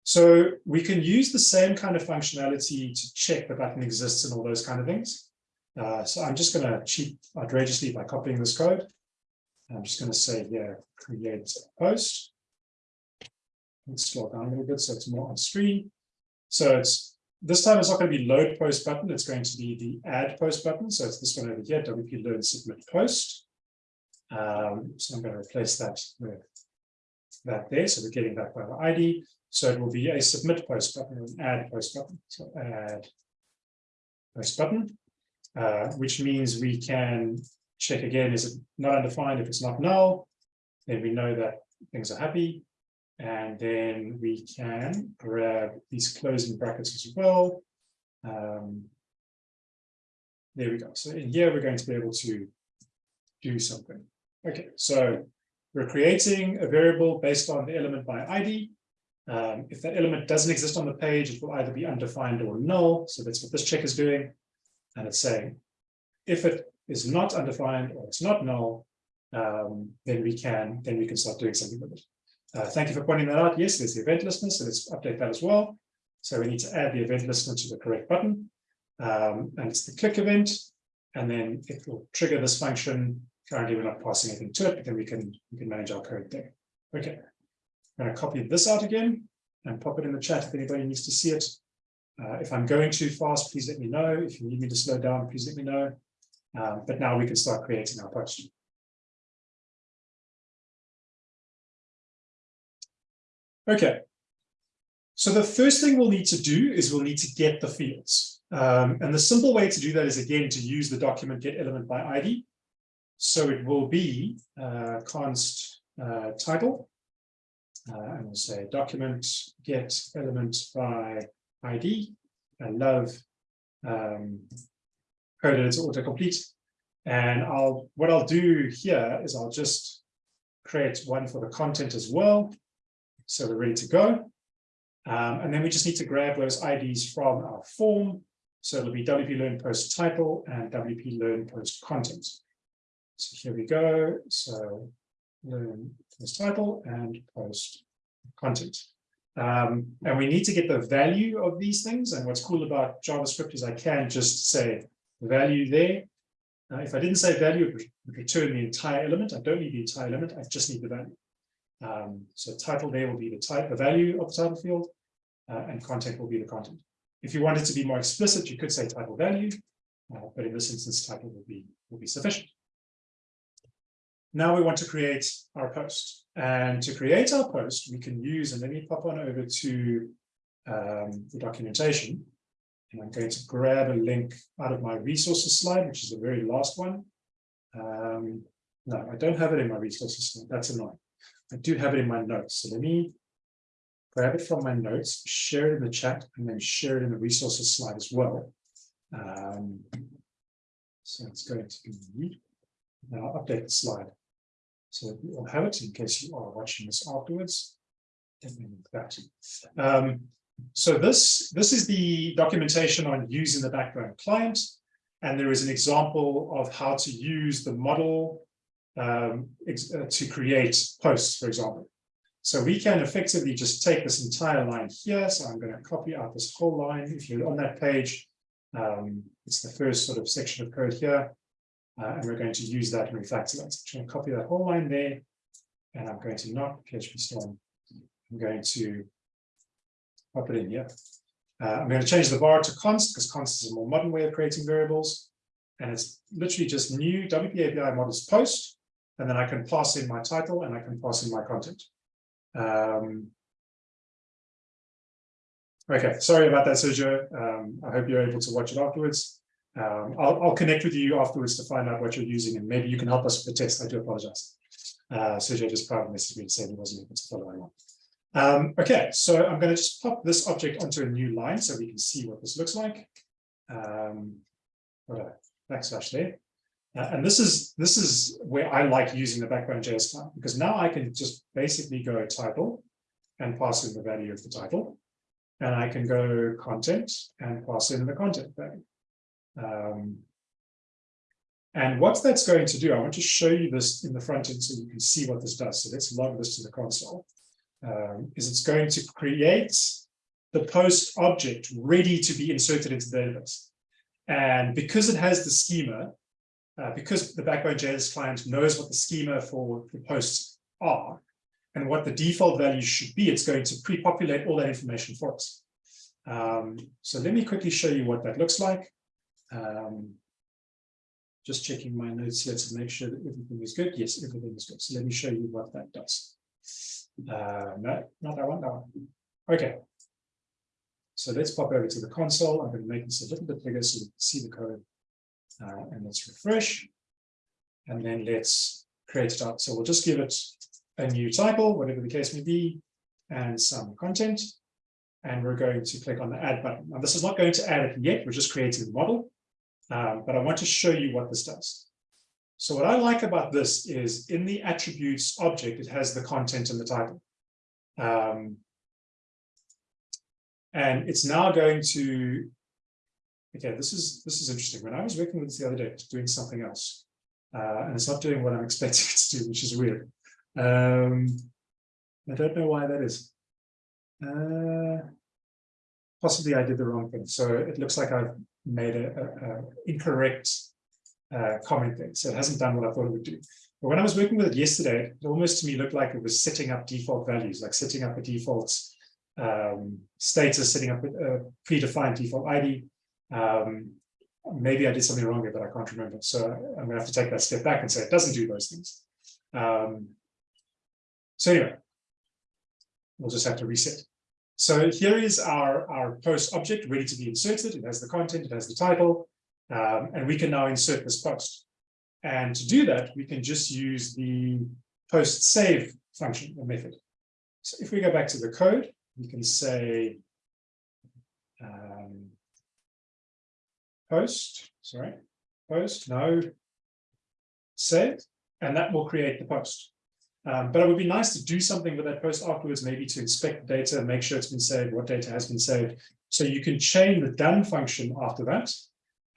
So we can use the same kind of functionality to check the button exists and all those kind of things. Uh, so I'm just going to cheat outrageously by copying this code. I'm just going to say here, create a post. Let's scroll down a little bit so it's more on screen. So it's this time it's not going to be load post button, it's going to be the add post button. So it's this one over here, WP learn submit post. Um, so I'm going to replace that with that there. So we're getting that by the ID. So it will be a submit post button, an add post button. So add post button, uh, which means we can check again, is it not undefined? If it's not null, then we know that things are happy. And then we can grab these closing brackets as well. Um, there we go. So in here, we're going to be able to do something. Okay, so we're creating a variable based on the element by ID. Um, if that element doesn't exist on the page, it will either be undefined or null. So that's what this check is doing. And it's saying, if it is not undefined or it's not null, um, then we can then we can start doing something with it. Uh, thank you for pointing that out. Yes, there's the event listener, so let's update that as well. So we need to add the event listener to the correct button. Um, and it's the click event, and then it will trigger this function. Currently, we're not passing anything to it, but then we can we can manage our code there. Okay, I'm going to copy this out again and pop it in the chat if anybody needs to see it. Uh, if I'm going too fast, please let me know. If you need me to slow down, please let me know. Um, but now we can start creating our post. Okay. So the first thing we'll need to do is we'll need to get the fields. Um, and the simple way to do that is again to use the document get element by ID. So it will be uh, const uh, title. Uh, and we'll say document get element by ID. I love um, code editor autocomplete. And I'll what I'll do here is I'll just create one for the content as well. So we're ready to go. Um, and then we just need to grab those IDs from our form. So it'll be WP Learn Post Title and WP Learn Post Content. So here we go. So Learn Post Title and Post Content. Um, and we need to get the value of these things. And what's cool about JavaScript is I can just say the value there. If I didn't say value, it would return the entire element. I don't need the entire element. I just need the value. Um, so title there will be the type, the value of the title field, uh, and content will be the content. If you wanted to be more explicit, you could say title value, uh, but in this instance, title will be will be sufficient. Now we want to create our post. And to create our post, we can use, and let me pop on over to um, the documentation. And I'm going to grab a link out of my resources slide, which is the very last one. Um, no, I don't have it in my resources slide. That's annoying. I do have it in my notes. So let me grab it from my notes, share it in the chat, and then share it in the resources slide as well. Um, so it's going to be, now update the slide. So you'll have it in case you are watching this afterwards. That. Um, so this, this is the documentation on using the backbone client. And there is an example of how to use the model um, uh, to create posts, for example. So we can effectively just take this entire line here. So I'm going to copy out this whole line. If you're on that page, um, it's the first sort of section of code here. Uh, and we're going to use that in refactor that. So I'm going to copy that whole line there. And I'm going to not PhpStorm. I'm going to pop it in here. Uh, I'm going to change the var to const because const is a more modern way of creating variables. And it's literally just new WP API models post. And then I can pass in my title and I can pass in my content. Um, okay, sorry about that, Sergio. Um, I hope you're able to watch it afterwards. Um, I'll, I'll, connect with you afterwards to find out what you're using and maybe you can help us with the test. I do apologize. Uh, Sergio just private messaged me to say he wasn't able to follow along. Um, okay, so I'm going to just pop this object onto a new line so we can see what this looks like. Um, put a backslash there. Uh, and this is this is where I like using the JS client because now I can just basically go title and pass in the value of the title. And I can go content and pass in the content value. Um, and what that's going to do, I want to show you this in the front end so you can see what this does. So let's log this to the console. Um, is it's going to create the post object ready to be inserted into the database. And because it has the schema, uh, because the Backbone JS client knows what the schema for the posts are and what the default values should be, it's going to pre-populate all that information for us. Um, so let me quickly show you what that looks like. Um, just checking my notes here to make sure that everything is good. Yes, everything is good. So let me show you what that does. Uh, no, not that one, that one. Okay. So let's pop over to the console. I'm going to make this a little bit bigger so you can see the code. Uh, and let's refresh. And then let's create it up. So we'll just give it a new title, whatever the case may be, and some content. And we're going to click on the add button. Now, this is not going to add it yet. We're just creating the model. Um, but I want to show you what this does. So what I like about this is in the attributes object, it has the content and the title. Um, and it's now going to, okay, this is this is interesting. When I was working with this the other day, it's doing something else. Uh, and it's not doing what I'm *laughs* expecting it to do, which is weird. Um, I don't know why that is. Uh, possibly I did the wrong thing. So it looks like I've made a, a, a incorrect uh, comment there. So it hasn't done what I thought it would do. But when I was working with it yesterday, it almost to me looked like it was setting up default values, like setting up a default um, status, setting up a, a predefined default ID. Um, maybe I did something wrong there, but I can't remember. So I'm to have to take that step back and say it doesn't do those things. Um, so anyway, we'll just have to reset. So here is our, our post object ready to be inserted. It has the content, it has the title, um, and we can now insert this post. And to do that, we can just use the post save function or method. So if we go back to the code, we can say um, post, sorry, post, no, save, and that will create the post. Um, but it would be nice to do something with that post afterwards, maybe to inspect the data, and make sure it's been saved, what data has been saved. So you can chain the done function after that,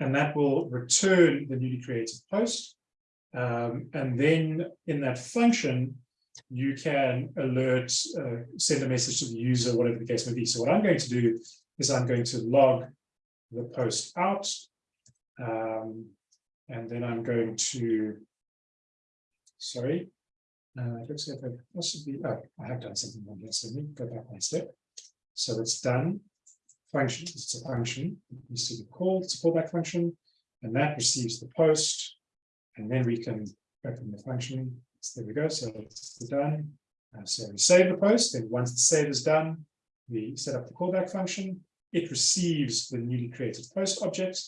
and that will return the newly created post. Um, and then in that function, you can alert, uh, send a message to the user, whatever the case may be. So what I'm going to do is I'm going to log the post out. Um, and then I'm going to, sorry, uh, it looks like I possibly, oh, I have done something wrong here. So let me go back one step. So it's done function. It's a function. Needs to be called. It's a callback function. And that receives the post. And then we can open the function. So there we go. So it's done. Uh, so we save the post. And once the save is done, we set up the callback function. It receives the newly created post object.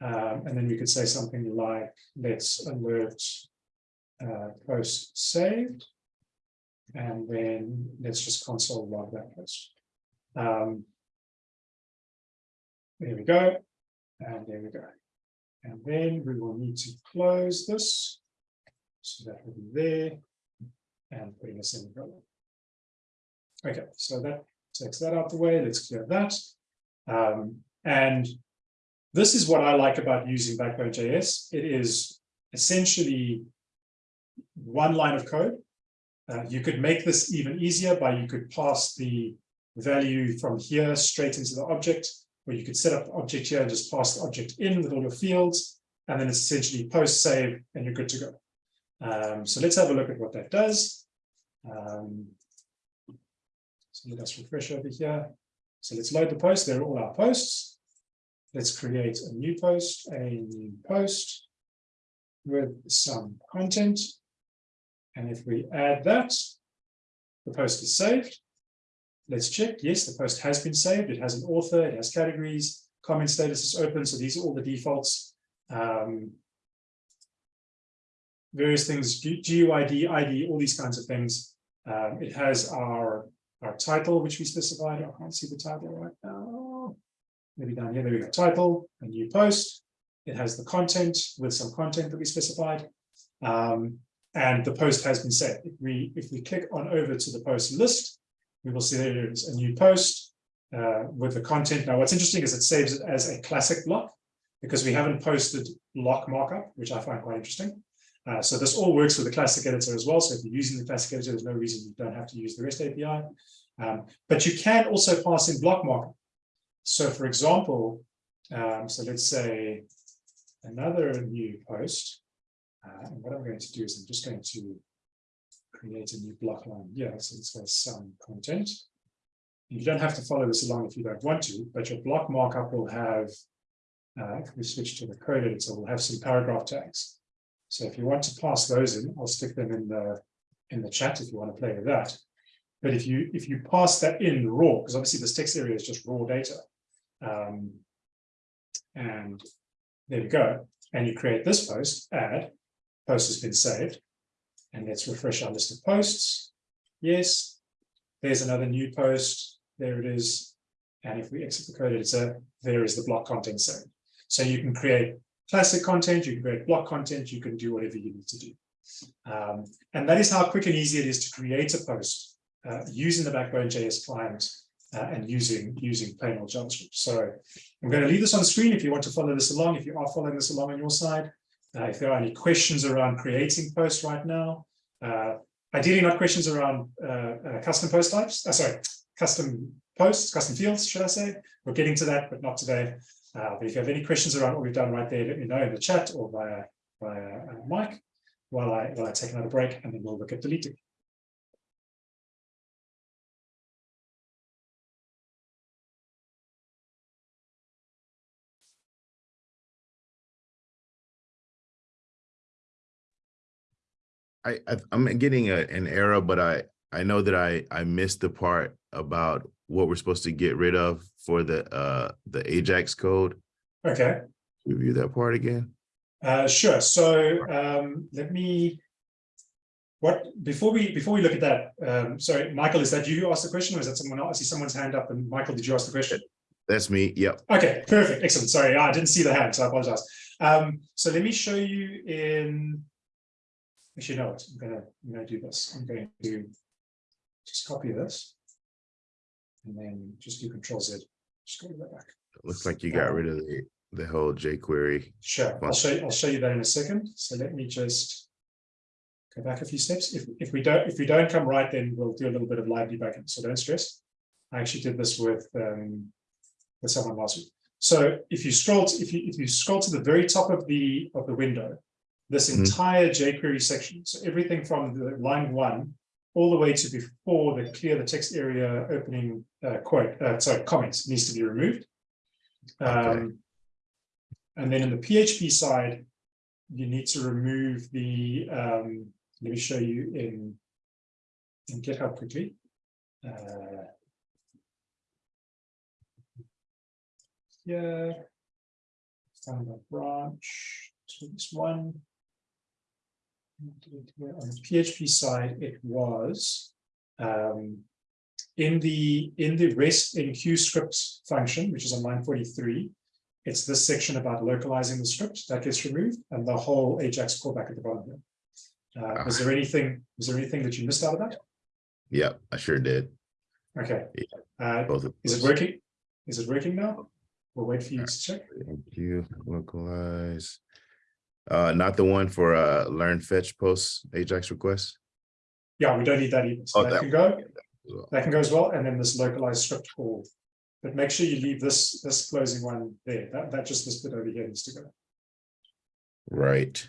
Um, and then we could say something like, let's alert uh, post saved. And then let's just console log that post. Um, there we go. And there we go. And then we will need to close this. So that will be there and putting this a semicolon. Okay, so that takes that out the way. Let's clear that. Um, and this is what I like about using Backbone.js. It is essentially one line of code Uh, you could make this even easier by you could pass the value from here straight into the object, or you could set up object here and just pass the object in with all your fields, and then it's essentially post save and you're good to go. Um, so let's have a look at what that does. Um, so let us refresh over here. So let's load the post. There are all our posts. Let's create a new post, a new post with some content. And if we add that, the post is saved. Let's check. Yes, the post has been saved. It has an author, it has categories, comment status is open. So these are all the defaults. Um, various things, GUID, ID, all these kinds of things. Um, it has our, our title, which we specified. I can't see the title right now. Maybe down here, there we go, title, a new post. It has the content with some content that we specified. Um, and the post has been set. If we, if we click on over to the post list, we will see there is a new post uh, with the content. Now, what's interesting is it saves it as a classic block because we haven't posted block markup, which I find quite interesting. Uh, so this all works with the classic editor as well. So if you're using the classic editor, there's no reason you don't have to use the REST API. Um, but you can also pass in block markup. So for example, um, so let's say another new post. Uh, and what I'm going to do is I'm just going to create a new block line here. So it's got some content. You don't have to follow this along if you don't want to, but your block markup will have, uh, if we switch to the code editor, We'll have some paragraph tags. So if you want to pass those in, I'll stick them in the in the chat if you want to play with that. But if you if you pass that in raw, because obviously this text area is just raw data, um, and there we go. And you create this post, add, post has been saved. And let's refresh our list of posts. Yes, there's another new post. There it is. And if we exit the code editor, there is the block content saved. So you can create classic content, you can create block content, you can do whatever you need to do. Um, and that is how quick and easy it is to create a post uh, using the Backbone JS client uh, and using using plain old JavaScript. So I'm going to leave this on screen if you want to follow this along, if you are following this along on your side. Uh, if there are any questions around creating posts right now, uh, ideally not questions around uh, uh, custom post types, sorry, custom posts, custom fields, should I say? We're getting to that, but not today. but if you have any questions around what we've done right there, let me know in the chat or via, via Mike while I, while I take another break and then we'll look at deleting. I, I I'm getting a, an error, but I I know that I I missed the part about what we're supposed to get rid of for the uh the Ajax code. Okay. Review that part again. Uh, sure. So um, let me. What before we before we look at that? Um, sorry, Michael, is that you who asked the question, or is that someone else? I see someone's hand up. And Michael, did you ask the question? That's me. Yep. Okay, perfect, excellent. Sorry, I didn't see the hand, so I apologize. Um, so let me show you in Actually, no, I'm gonna, I'm gonna do this. I'm going to just copy this. And then just do control Z. Just go that back. Looks like you got rid of the the whole jQuery. Sure, I'll show you, I'll show you that in a second. So let me just go back a few steps. If if we don't if we don't come right, then we'll do a little bit of live debugging. So don't stress. I actually did this with um, with someone last week. So if you scroll to, if you if you scroll to the very top of the of the window, this Mhm. entire jQuery section. So everything from the line one all the way to before the clear the text area opening uh, quote, uh, sorry, comments needs to be removed. Um, and then in the PHP side, you need to remove the, um, let me show you in, in GitHub quickly. Uh, yeah, found a branch to this one. On the PHP side, it was um, in the in the REST enqueue script function, which is on line 43. It's this section about localizing the script that gets removed, and the whole Ajax callback at the bottom here. Uh, was there anything? Was there anything that you missed out of that? Yeah, I sure did. Okay. Uh, Both of is it working? Is it working now? We'll wait for you to check. Thank you. Localize. Uh, not the one for uh learn fetch post Ajax request. Yeah, we don't need that either. So Oh, that that- can go. well. That can go as well, and then this localized script call. But make sure you leave this, this closing one there, that, that just this bit over here needs to go. Right.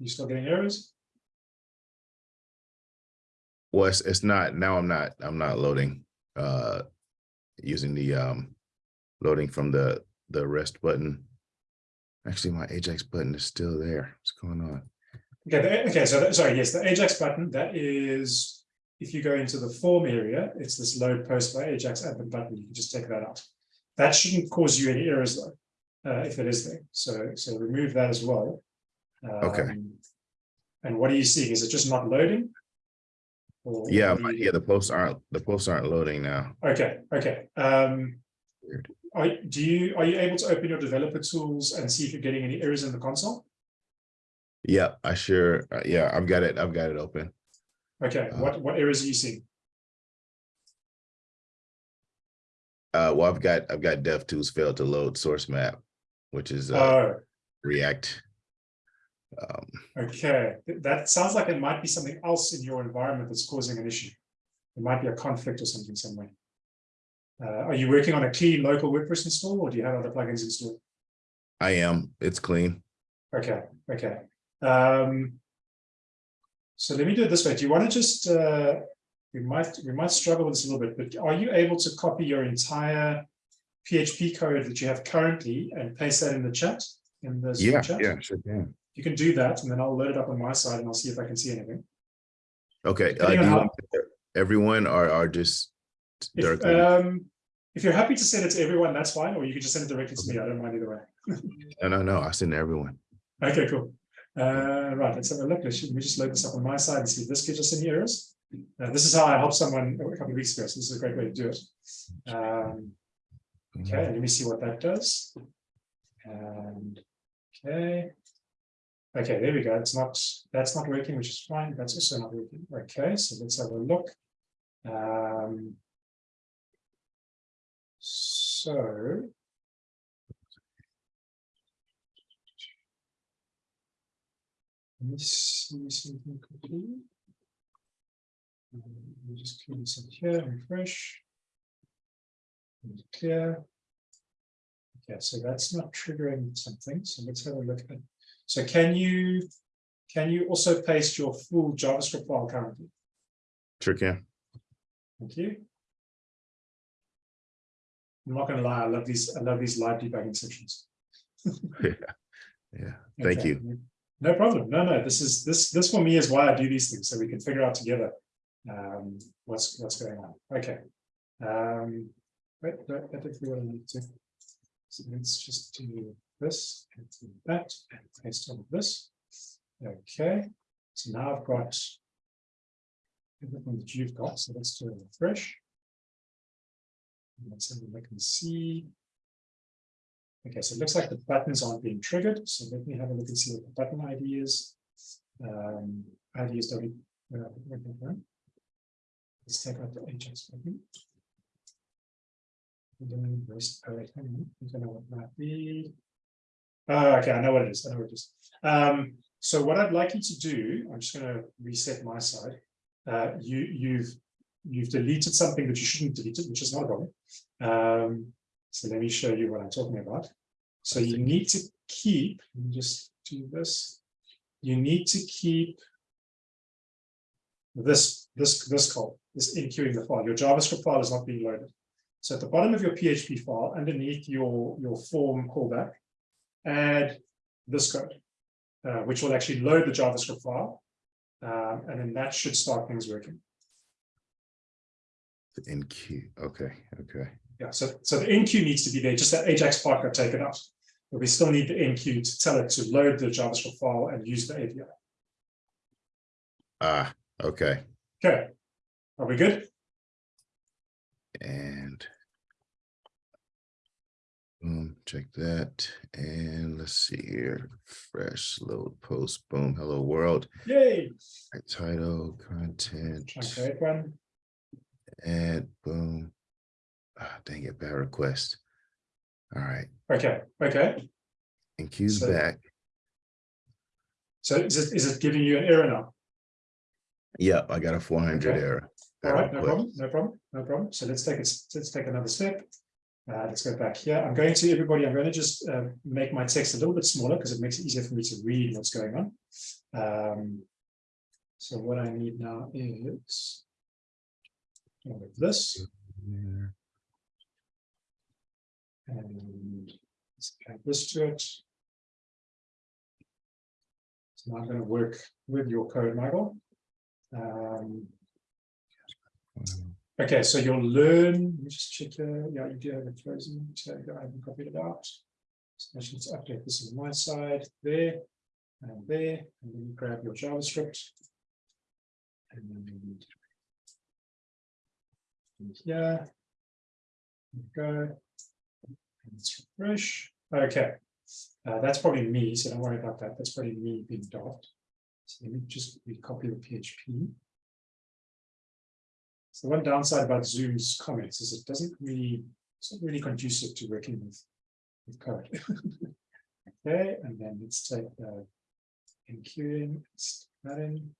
You still getting errors? Well, it's, it's not, now I'm not, I'm not loading, uh, using the, um, loading from the, the rest button. Actually, my Ajax button is still there. What's going on? Okay, the- okay, so, that- sorry, yes, the Ajax button, that is, if you go into the form area, it's this load post by Ajax admin button, you can just take that out. That shouldn't cause you any errors though, uh, if it is there, so, so remove that as well. Okay. Um, And what are you seeing? Is it just not loading? Or Yeah, what are my- you- yeah, the posts aren't, the posts aren't loading now. Okay, okay, um. Weird. Are, do you, are you able to open your developer tools and see if you're getting any errors in the console? Yeah, I sure, uh, yeah, I've got it, I've got it open. Okay, Uh, what, what errors are you seeing? Uh, well, I've got, I've got dev tools failed to load source map, which is, uh, Oh, React. Um, okay, that sounds like it might be something else in your environment that's causing an issue. It might be a conflict or something somewhere. Uh, are you working on a clean local WordPress install or do you have other plugins installed? I am, it's clean. Okay, okay. Um. So let me do it this way. Do you want to just, uh, we might, we might struggle with this a little bit, but are you able to copy your entire PHP code that you have currently and paste that in the chat? In the Yeah, chat? yeah, sure can. You can do that and then I'll load it up on my side and I'll see if I can see anything. Okay, uh, do you want everyone or, or just If, directly? um, if you're happy to send it to everyone, that's fine, or you can just send it directly to me. I don't mind either way. *laughs* No, no, no, I send everyone. Okay, cool. Uh, right, let's have a look. Let me just load this up on my side and see if this gives us any errors. Uh, this is how I helped someone a couple of weeks ago, so this is a great way to do it. Um, okay, let me see what that does. And, okay. Okay, there we go. It's not, that's not working, which is fine. That's also not working. Okay, so let's have a look. Um. So. Let me see something quickly. Me just clean this up here, refresh. And Clear. Okay, so that's not triggering something, so let's have a look at. So can you, can you also paste your full JavaScript file currently? Sure can. Thank you. I'm not gonna lie, I love these, I love these live debugging sessions. *laughs* Yeah, thank Okay, you. No problem. No, no, this is, this, this for me is why I do these things, so we can figure out together. Um, what's, what's going on. Okay. Um, wait, think we want to need to. So let's just do this, and that, and paste all of this. Okay, so now I've got. Everything that you've got, so let's do a refresh. Let's have a look and see. Okay, so it looks like the buttons aren't being triggered, so let me have a look and see what the button ID is. Um, ID is W. uh, wait. Let's take out the HS button. And then rest- oh, wait, hang on, I don't know what might be. Oh, okay, I know what it is, I know what it is. Um, so what I'd like you to do, I'm just gonna reset my side. Uh, you, you've, you've deleted something that you shouldn't delete it, which is not a problem. Um, so let me show you what I'm talking about. So you need to keep, let me just do this. You need to keep this, this, this call, this enqueuing the file. Your JavaScript file is not being loaded. So at the bottom of your PHP file, underneath your, your form callback, add this code, uh, which will actually load the JavaScript file. Um, and then that should start things working. The enqueue, okay, okay. Yeah, so, so the enqueue needs to be there, just that Ajax part got taken out. But we still need the enqueue to tell it to load the JavaScript file and use the API. Ah, Okay, Okay. Are we good? and boom, check that. And let's see here. Fresh load post, boom, hello world. Yay. Right, Title, content, Try and create one. add, boom. Ah, dang it, bad request. All right, Okay, okay. and cues So- back. So is it, is it giving you an error now? Yep, I got a four hundred Okay. error. All right, no problem, no problem, no problem. So let's take it, let's take another step. Uh, let's go back here. I'm going to everybody, I'm going to just uh, make my text a little bit smaller because it makes it easier for me to read what's going on. Um, so what I need now is this and let's add this to it. So now I'm going to work with your code, Michael. Um, Okay, so you'll learn, let me just check, uh, yeah, you do have it frozen, so I haven't copied it out. So I should update this on my side, there, and there, and then you grab your JavaScript. And then. and Here. There we Go. Let's refresh, okay. Uh, that's probably me, so don't worry about that, that's probably me being daft. So let me just copy the PHP. So one downside about Zoom's comments is it doesn't really, it's not really conducive to working with, with code. *laughs* Okay, and then let's take the let's stick that in.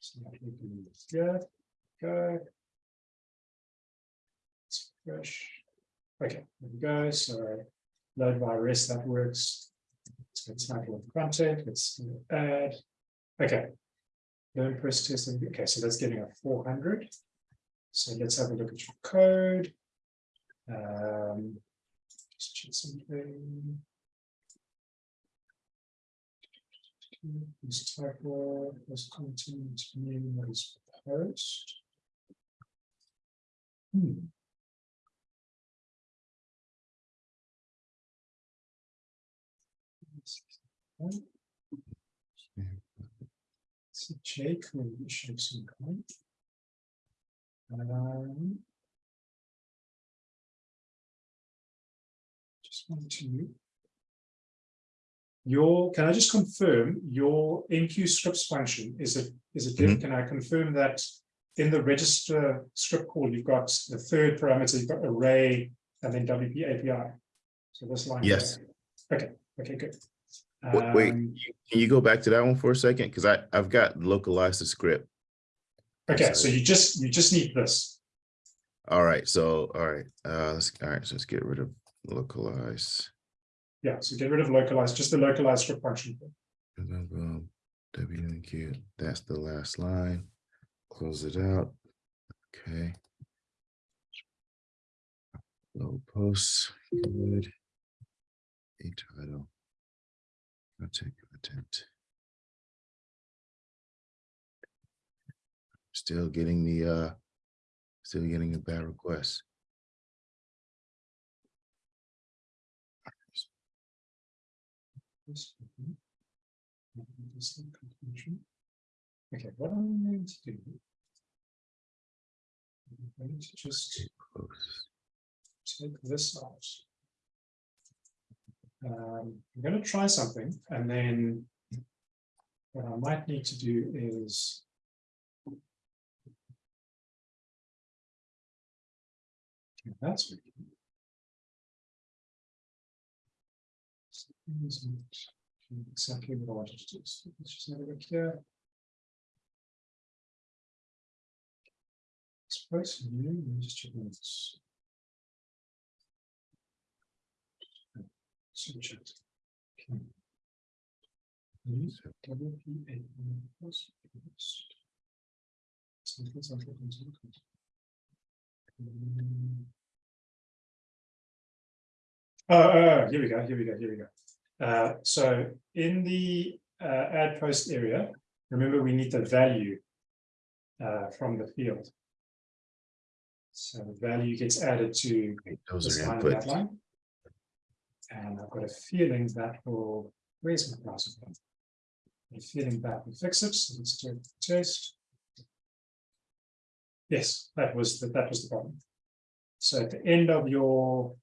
So that we can move here, go. It's fresh. Okay, there we go, so load by rest, that works. Let's go title of content, let's add. Okay, Learn press test. Okay, so that's getting a four hundred. So let's have a look at your code. Um. just check something. This typo, this content, name, what is proposed. Hmm. It's a Jake, maybe shape some kind. Um. Just want to. Your, can I just confirm your enqueue scripts function, is it, is it, good? can I confirm that? In the register script call, you've got the third parameter, you've got array and then WP API. So this line. Yes. Okay, okay, good. Wait, wait, Um, can you go back to that one for a second? Because I, I've got localized the script. Okay, so you just, you just need this. All right, so, all right, uh, let's, all right, so let's get rid of localize. Yeah, so get rid of localized, just the localized script function. And then boom, W and Q, that's the last line. Close it out. Okay. Low posts, good. A title. Content, content. Still getting the, uh, still getting a bad request. This. This is confusion. Okay, what I'm going to do. I'm going to just take this out. Um, I'm going to try something and then what I might need to do is that's exactly what I wanted to do. So let's just have a look here. Suppose new, let me just check this. Switch it. Okay. Use WPA plus plus. Something, something, something. Mm. Oh, oh, oh, here we go, here we go, here we go. Uh, so in the uh, add post area, remember we need the value uh, from the field. So the value gets added to Those this are line and that line. And I've got a feeling that will, where's my browser? a feeling back and fix it. So let's do a test. Yes, that was the, that was the problem. So at the end of your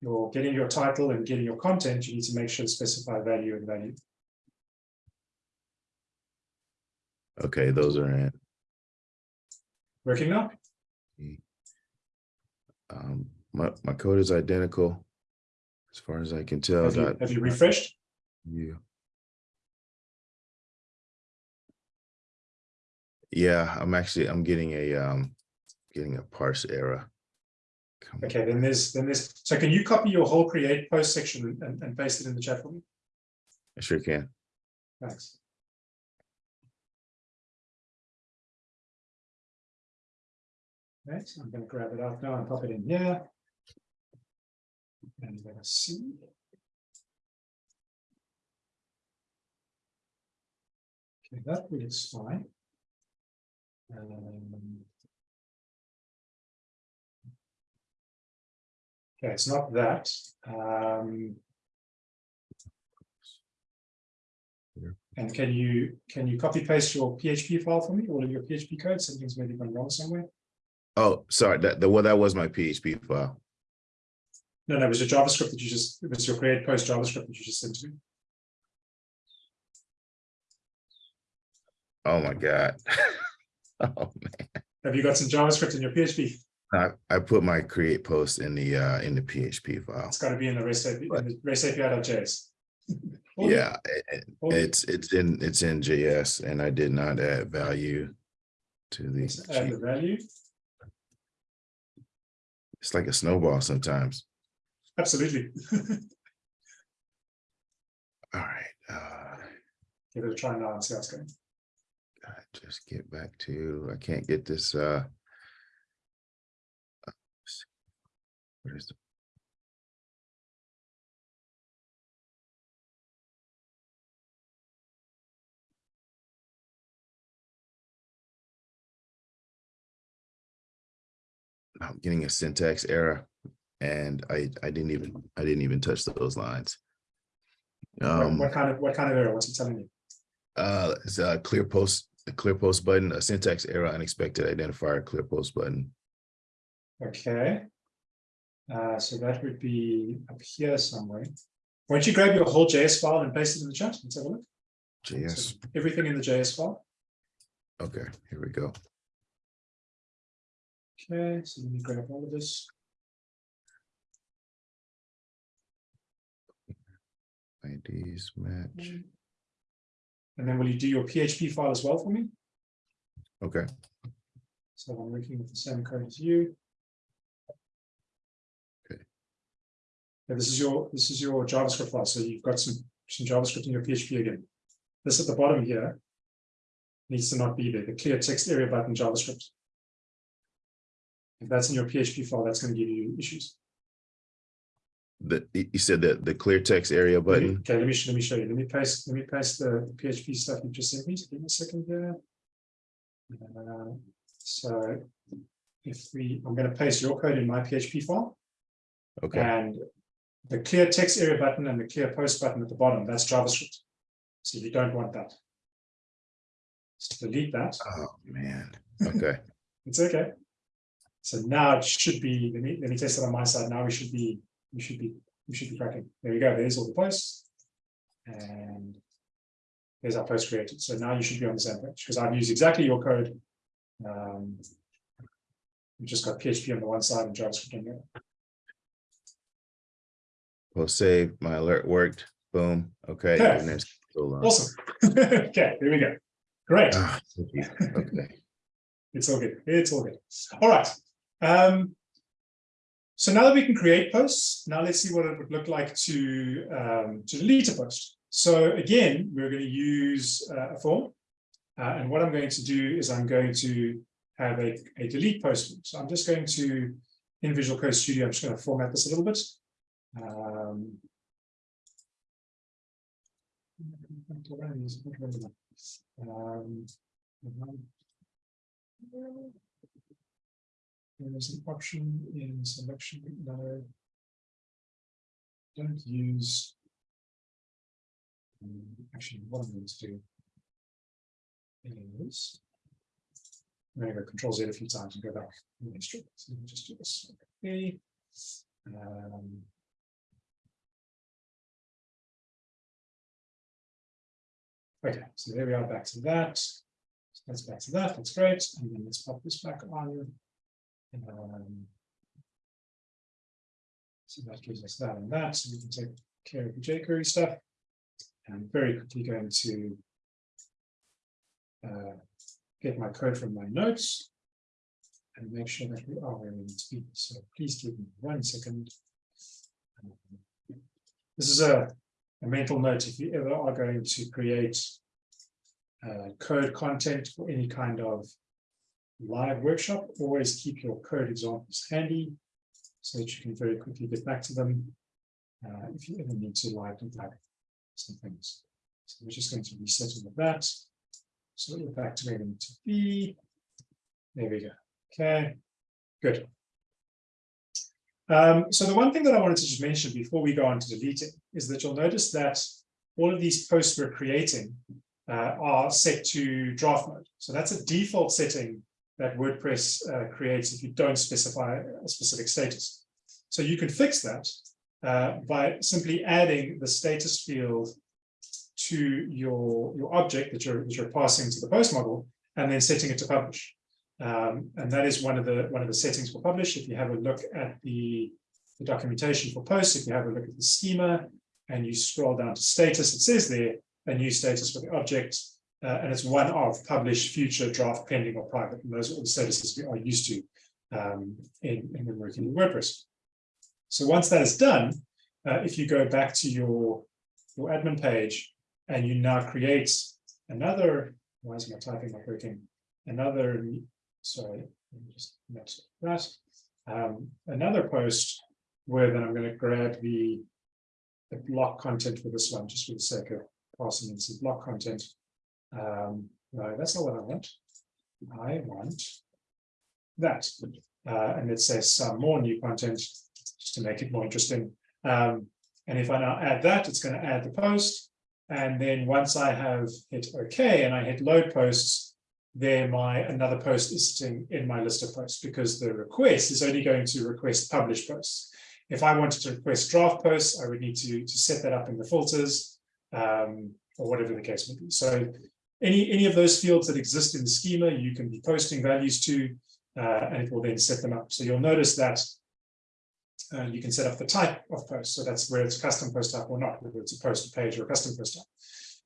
your getting your title and getting your content, you need to make sure to specify value and value. Okay, those are in. Working now? Um, my, my code is identical. As far as I can tell. Have you, have you refreshed? You. Yeah, I'm actually, I'm getting a, um, getting a parse error. Come on. Okay, then there's, then there's, so can you copy your whole create post section and, and paste it in the chat for me? I sure can. Thanks. Right, I'm gonna grab it out now and pop it in here. And let's see. Okay, that looks fine. Um, Okay, it's not that. Um, And can you, can you copy paste your PHP file for me, all of your PHP code? Something's maybe gone wrong somewhere. Oh, sorry, that, the, well, that was my PHP file. No, no, it was your JavaScript that you just, it was your create post JavaScript that you just sent to me. Oh, my God. *laughs* Oh, man. Have you got some JavaScript in your PHP? I, I put my create post in the, uh, in the PHP file. It's got to be in the REST API, in the REST API.js. *laughs* Yeah, it- it's, it's in, it's in JS and I did not add value to the, add the value. it's like a snowball sometimes. Absolutely. *laughs* All right, uh, Give it a try now and see how it's going. God, just get back to, I can't get this, uh. uh. What is the? I'm getting a syntax error and I, I didn't even, I didn't even touch those lines. What, Um. what kind of, what kind of error? What's it telling you? Uh, it's a clear post, the clear post button, a syntax error, unexpected identifier, clear post button. Okay. Uh, so that would be up here somewhere. Why don't you grab your whole JS file and paste it in the chat? Let's have a look. JS, So Everything in the JS file. okay, here we go. Okay, so let me grab all of this. IDs match, mm. And then will you do your PHP file as well for me? okay, So I'm working with the same code as you. Okay. Yeah, this is your, this is your JavaScript file, so you've got some, some JavaScript in your PHP again. This at the bottom here. Needs to not be there, the clear text area button JavaScript. If that's in your PHP file, that's gonna give you issues. The, you said that the clear text area button, Okay, let me, let me show you, let me paste, let me paste the PHP stuff you just sent me, So give me a second here. Uh, So if we, I'm gonna paste your code in my PHP file. okay, And the clear text area button and the clear post button at the bottom, that's JavaScript. So you don't want that. So delete that, oh, man, okay, *laughs* it's okay. So now it should be, let me, let me test it on my side, now we should be, we should be, we should be cracking, there we go, there's all the posts. And there's our post created, so now you should be on the same page, because I've used exactly your code. Um. We just got PHP on the one side and JavaScript on the other. post save, my alert worked, boom, okay. Yeah. Awesome. *laughs* Okay, there we go. Great. Ah, Okay, *laughs* It's all good. It's all good. All right. Um, so now that we can create posts, now let's see what it would look like to um, to delete a post. So again, we're going to use uh, a form. Uh, and what I'm going to do is I'm going to have a, a delete post. So I'm just going to, in Visual Code Studio, I'm just going to format this a little bit. Um, um, there's an option in selection, no. Don't use. Um, Actually, what I'm going to do is I'm going to go control Z a few times and go back. and sure. So let me just do this. Okay. Um, Okay, so there we are back to that. So That's back to that. That's great. And then let's pop this back on. Um, So that gives us that and that. So we can take care of the jQuery stuff. And very quickly going to uh, get my code from my notes and make sure that we are where we need to be. So please give me one second. This is a, a mental note. If you ever are going to create uh, code content for any kind of live workshop, always keep your code examples handy so that you can very quickly get back to them uh, if you ever need to live debug some things. So we're just going to reset all of that. So we're back to where we need to be. There we go. Okay, good. Um, so the one thing that I wanted to just mention before we go on to deleting is that you'll notice that all of these posts we're creating uh, are set to draft mode. So that's a default setting that WordPress uh, creates if you don't specify a specific status. So you can fix that uh, by simply adding the status field to your, your object that you're, that you're passing to the post model and then setting it to publish. Um, and that is one of the one of the settings for publish. If you have a look at the, the documentation for posts, if you have a look at the schema and you scroll down to status, it says there a new status for the object, uh, and it's one of publish, future, draft, pending, or private. And those are all the statuses we are used to um, in, in when working with WordPress. So once that is done, uh, if you go back to your, your admin page and you now create another, why is my typing not working? Another, sorry, let me just mess that. Um, another post where then I'm going to grab the, the block content for this one, just for the sake of passing in some block content. Um, no, that's not what I want. I want that. Uh, and it says some more new content just to make it more interesting. Um, and if I now add that, it's going to add the post. And then once I have hit OK and I hit load posts, there my another post is sitting in my list of posts because the request is only going to request publish posts. If I wanted to request draft posts, I would need to, to set that up in the filters um, or whatever the case may be. So any, any of those fields that exist in the schema, you can be posting values to, uh, and it will then set them up. So you'll notice that uh, you can set up the type of post. So that's where it's a custom post type or not, whether it's a post page or a custom post type.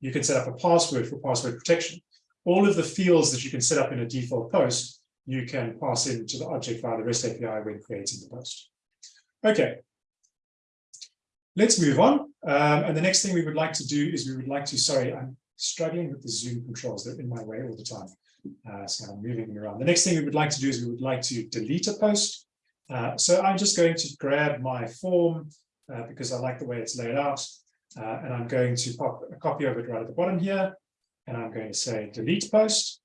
You can set up a password for password protection. All of the fields that you can set up in a default post, you can pass into the object via the REST API when creating the post. Okay. Let's move on. Um, and the next thing we would like to do is we would like to, sorry, I'm struggling with the Zoom controls. They're in my way all the time. Uh, so I'm moving around. The next thing we would like to do is we would like to delete a post. Uh, so I'm just going to grab my form uh, because I like the way it's laid out. Uh, and I'm going to pop a copy of it right at the bottom here. And I'm going to say delete post.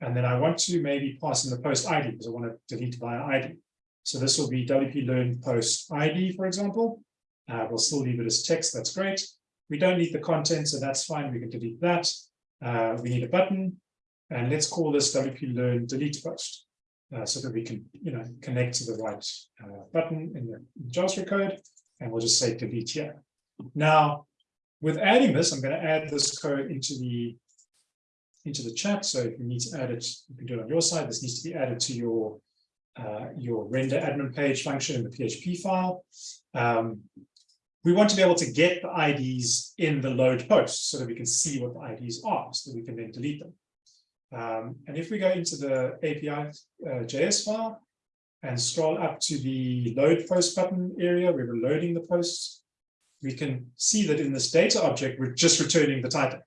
And then I want to maybe pass in the post ID because I want to delete via ID. So this will be WP Learn post ID, for example. Uh, we'll still leave it as text. That's great. We don't need the content, so that's fine. We can delete that. Uh, we need a button. And let's call this WP Learn delete post uh, so that we can, you know, connect to the right uh, button in the, JavaScript code. And we'll just say delete here. Now, with adding this, I'm going to add this code into the into the chat. So if you need to add it, you can do it on your side. This needs to be added to your uh, your render admin page function in the PHP file. Um, we want to be able to get the IDs in the load post so that we can see what the IDs are, so that we can then delete them. Um, and if we go into the API uh, JS file and scroll up to the load post button area where we're loading the posts, we can see that in this data object, we're just returning the title.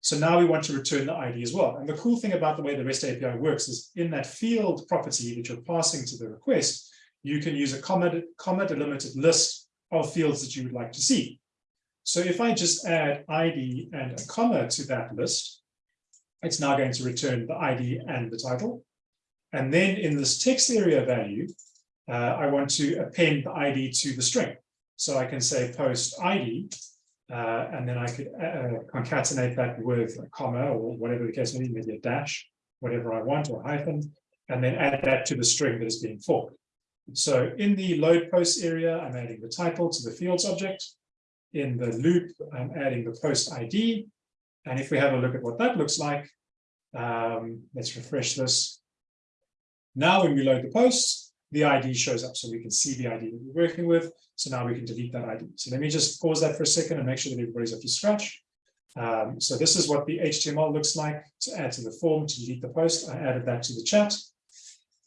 So now we want to return the ID as well. And the cool thing about the way the REST API works is in that field property that you're passing to the request, you can use a comma, comma delimited list of fields that you would like to see. So if I just add ID and a comma to that list, it's now going to return the ID and the title. And then in this text area value, uh, I want to append the ID to the string. So I can say post ID, Uh, and then I could uh, concatenate that with a comma or whatever the case may be, maybe a dash, whatever I want, or hyphen, and then add that to the string that is being forked. So in the load post area, I'm adding the title to the fields object. In the loop, I'm adding the post ID. And if we have a look at what that looks like, um, let's refresh this. Now, when we load the posts, the ID shows up, so we can see the ID that we're working with. So now we can delete that ID. So let me just pause that for a second and make sure that everybody's up to scratch. Um, so this is what the HTML looks like to add to the form to delete the post. I added that to the chat.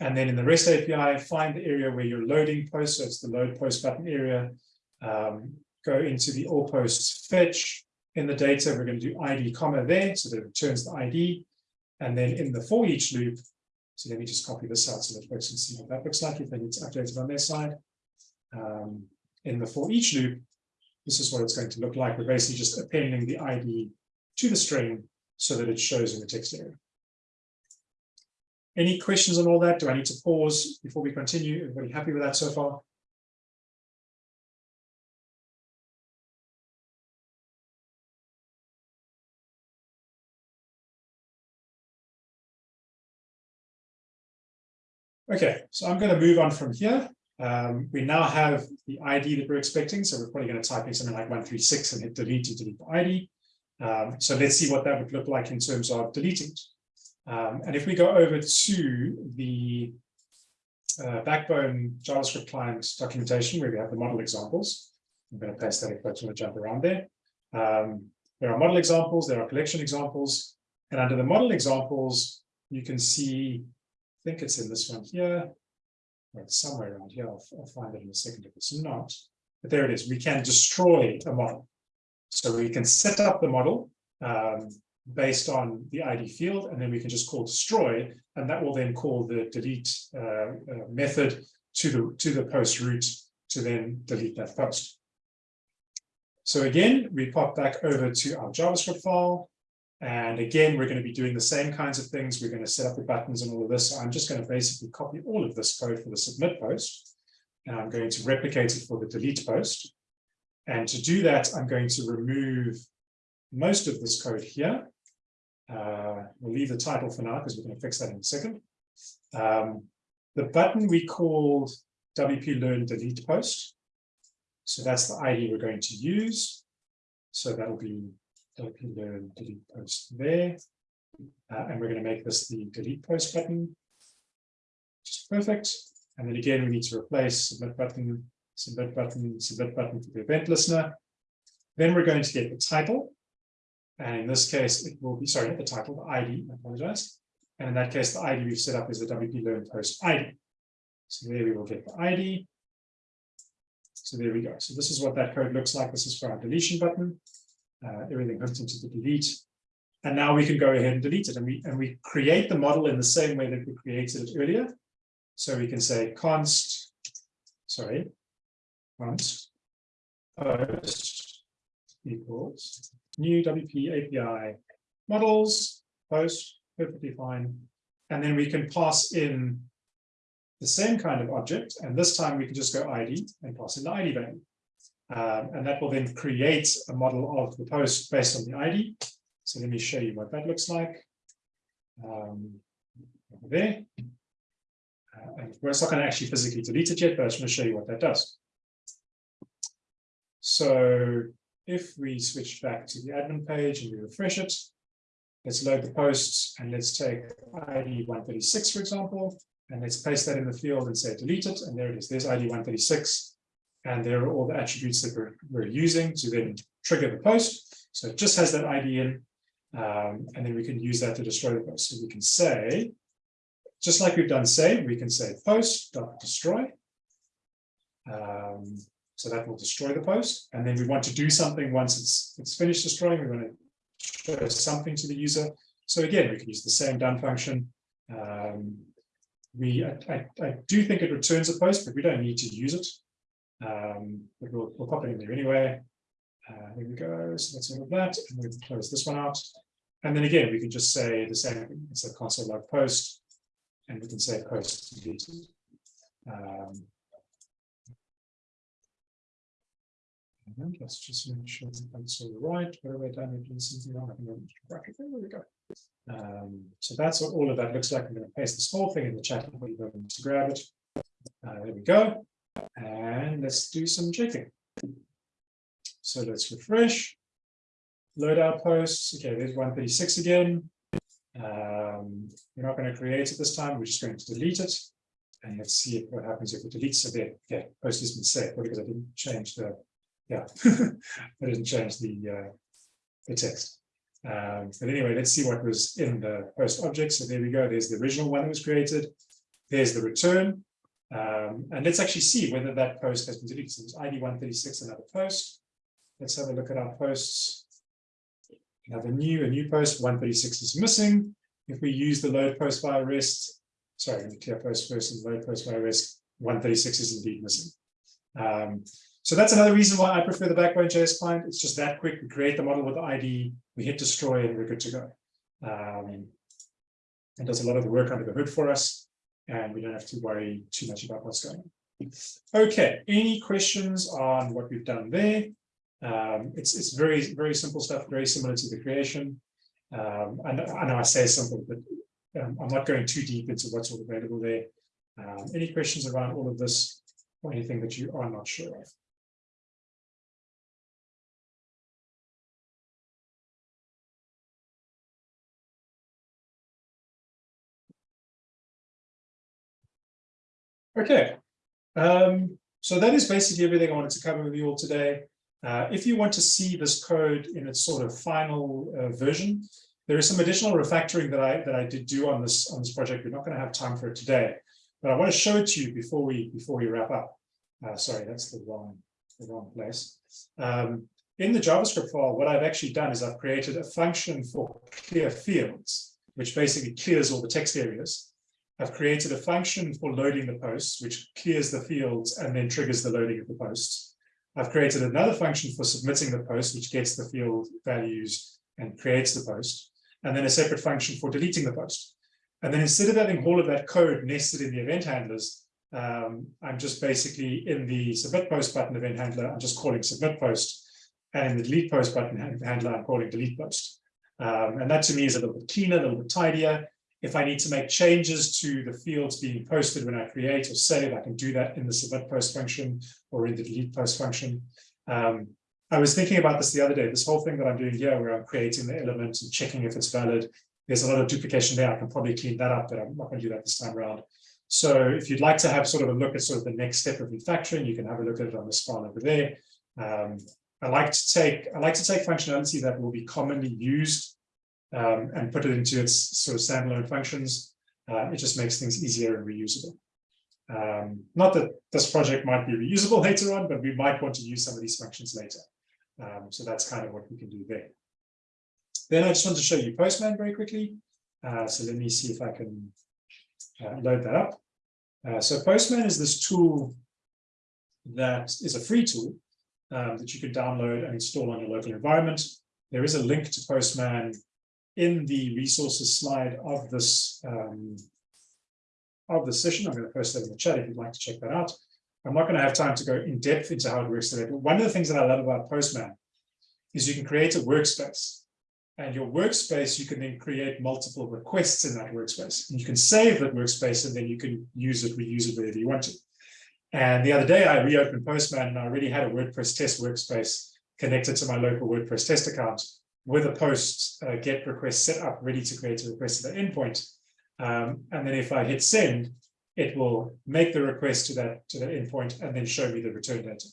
And then in the REST API, find the area where you're loading posts. So it's the load post button area. Um, go into the all posts fetch. In the data, we're going to do ID comma there, so that it returns the ID. And then in the for each loop, so let me just copy this out so that folks can see what that looks like if they need to update it on their side. Um, in the for each loop, this is what it's going to look like. We're basically just appending the ID to the string so that it shows in the text area. Any questions on all that? Do I need to pause before we continue? Everybody happy with that so far? Okay, so I'm going to move on from here. Um, we now have the ID that we're expecting, so we're probably going to type in something like 136 and hit delete to delete the ID. Um, so let's see what that would look like in terms of deleting it. Um, and if we go over to the uh, Backbone JavaScript client documentation where we have the model examples, I'm going to paste that if folks want to jump around there. Um, there are model examples, there are collection examples, and under the model examples, you can see I think it's in this one here. Or it's somewhere around here. I'll, I'll find it in a second if it's not. But there it is. We can destroy a model. So we can set up the model um, based on the ID field, and then we can just call destroy, and that will then call the delete uh, uh, method to the to the post route to then delete that post. So again, we pop back over to our JavaScript file. And again, we're going to be doing the same kinds of things. We're going to set up the buttons and all of this. So I'm just going to basically copy all of this code for the submit post. And I'm going to replicate it for the delete post. And to do that, I'm going to remove most of this code here. Uh, we'll leave the title for now because we're going to fix that in a second. Um, the button we called WP Learn Delete Post. So that's the ID we're going to use. So that'll be WP Learn Delete Post there. Uh, and we're going to make this the delete post button. Which perfect. And then again, we need to replace submit button, submit button, submit button for the event listener. Then we're going to get the title. And in this case, it will be, sorry, the title, the ID, I apologize. And in that case, the ID we've set up is the WP Learn Post ID. So there we will get the ID. So there we go. So this is what that code looks like. This is for our deletion button. Uh, everything hooked into the delete. And now we can go ahead and delete it. And we, and we create the model in the same way that we created it earlier. So we can say const, sorry, const post equals new WP API models, post, perfectly fine. And then we can pass in the same kind of object. And this time we can just go ID and pass in the ID value. Um, and that will then create a model of the post based on the ID. So let me show you what that looks like. Um, there. Uh, and we're not going to actually physically delete it yet, but I just want to show you what that does. So if we switch back to the admin page and we refresh it, let's load the posts and let's take ID 136, for example, and let's paste that in the field and say delete it. And there it is. There's ID 136. And there are all the attributes that we're, we're using to then trigger the post. So it just has that ID in, um, and then we can use that to destroy the post. So we can say, just like we've done save, we can say post dot destroy. Um, so that will destroy the post. And then we want to do something once it's it's finished destroying, we want to show something to the user. So again, we can use the same done function. Um, we I, I, I do think it returns a post, but we don't need to use it. Um, but we'll, we'll pop it in there anyway. Uh, here we go. So that's all of that. And we'll close this one out. And then again, we can just say the same. It's a console log post, and we can say post deleted. Um, And let's just make sure that that's all right. I done it? There's something wrong. I think I'm just bracket there. We go. Um, so that's what all of that looks like. I'm going to paste this whole thing in the chat for you to grab it. Uh, there we go. And let's do some checking. So let's refresh. Load our posts. Okay, there's 136 again. Um, we're not going to create it this time. We're just going to delete it. And let's see what happens if we delete. it there. Okay, post has been saved because I didn't change the, yeah, *laughs* I didn't change the, uh, the text. Um, but anyway, let's see what was in the post object. So there we go. There's the original one that was created. There's the return. Um, and let's actually see whether that post has been deleted. So it's ID 136, another post. Let's have a look at our posts. We have a new, a new post, 136 is missing. If we use the load post by REST, sorry, the clear post first and load post via REST, 136 is indeed missing. Um, so that's another reason why I prefer the Backbone JS client. It's just that quick. We create the model with the ID, we hit destroy, and we're good to go. Um, it does a lot of the work under the hood for us, and we don't have to worry too much about what's going on. Okay, any questions on what we've done there? Um, it's it's very very simple stuff, very similar to the creation. Um, I, know, I know I say simple, but um, I'm not going too deep into what's all available there. Um, any questions around all of this or anything that you are not sure of? Okay, um, so that is basically everything I wanted to cover with you all today. Uh, if you want to see this code in its sort of final uh, version, there is some additional refactoring that I that I did do on this on this project. We're not going to have time for it today, but I want to show it to you before we before we wrap up. Uh, sorry, that's the wrong the wrong place. Um, in the JavaScript file, what I've actually done is I've created a function for clear fields, which basically clears all the text areas. I've created a function for loading the posts, which clears the fields and then triggers the loading of the posts. I've created another function for submitting the post, which gets the field values and creates the post, and then a separate function for deleting the post. And then instead of having all of that code nested in the event handlers, um, I'm just basically in the submit post button event handler, I'm just calling submit post, and in the delete post button handler, I'm calling delete post. Um, and that to me is a little bit cleaner, a little bit tidier. If I need to make changes to the fields being posted when I create or save, I can do that in the submit post function or in the delete post function. Um, I was thinking about this the other day, this whole thing that I'm doing here where I'm creating the element and checking if it's valid. There's a lot of duplication there. I can probably clean that up, but I'm not going to do that this time around. So if you'd like to have sort of a look at sort of the next step of refactoring, you can have a look at it on the file over there. Um, I like to take I like to take functionality that will be commonly used um, and put it into its sort of standalone functions. Uh, it just makes things easier and reusable. Um, not that this project might be reusable later on, but we might want to use some of these functions later. Um, so that's kind of what we can do there. Then I just want to show you Postman very quickly. Uh, so let me see if I can uh, load that up. Uh, so Postman is this tool that is a free tool um, that you can download and install on your local environment. There is a link to Postman in the resources slide of this um, of the session. I'm going to post that in the chat if you'd like to check that out. I'm not going to have time to go in depth into how it works today, but one of the things that I love about Postman is you can create a workspace. And your workspace, you can then create multiple requests in that workspace. And you can save that workspace and then you can use it, reuse it wherever you want to. And the other day I reopened Postman and I already had a WordPress test workspace connected to my local WordPress test account with a post uh, get request set up ready to create a request to the endpoint. Um, and then if I hit send, it will make the request to that to the endpoint and then show me the return data.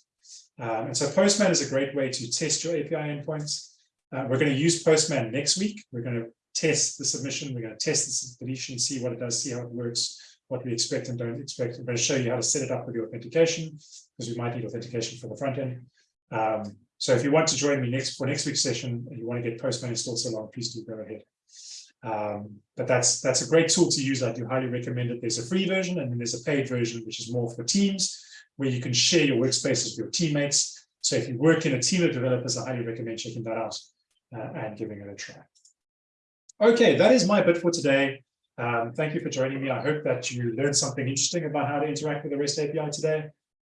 Um, and so Postman is a great way to test your API endpoints. Uh, we're going to use Postman next week. We're going to test the submission. We're going to test the deletion, see what it does, see how it works, what we expect and don't expect. I'm going to show you how to set it up with your authentication because we might need authentication for the front end. Um, so if you want to join me next for next week's session and you want to get Postman installed so long, please do go ahead. Um, but that's that's a great tool to use. I do highly recommend it. There's a free version and then there's a paid version, which is more for teams, where you can share your workspaces with your teammates. So if you work in a team of developers, I highly recommend checking that out uh, and giving it a try. Okay, that is my bit for today. Um, thank you for joining me. I hope that you learned something interesting about how to interact with the REST API today.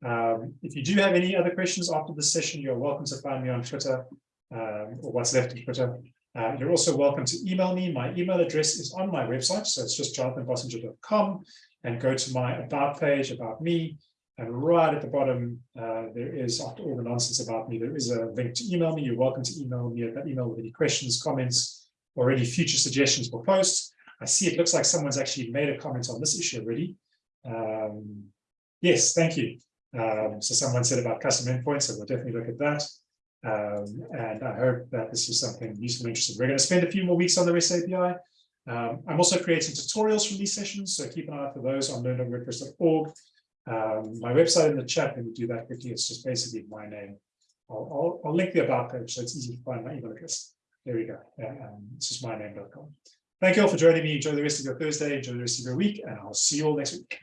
Um, if you do have any other questions after this session, you're welcome to find me on Twitter um, or what's left of Twitter. Uh, you're also welcome to email me. My email address is on my website, so it's just jonathanbossenger.com and go to my about page about me. And right at the bottom, uh, there is, after all the nonsense about me, there is a link to email me. You're welcome to email me at that email with any questions, comments, or any future suggestions for posts. I see it looks like someone's actually made a comment on this issue already. Um, yes, thank you. Um, so someone said about custom endpoints, so we'll definitely look at that. Um, and I hope that this is something useful and interesting. We're going to spend a few more weeks on the REST API. Um, I'm also creating tutorials from these sessions, so keep an eye out for those on learn.wordpress.org. Um, my website in the chat, let me do that quickly. It's just basically my name. I'll, I'll, I'll link the about page so it's easy to find my email address. There we go. Um, it's just myname.com. Thank you all for joining me. Enjoy the rest of your Thursday. Enjoy the rest of your week, and I'll see you all next week.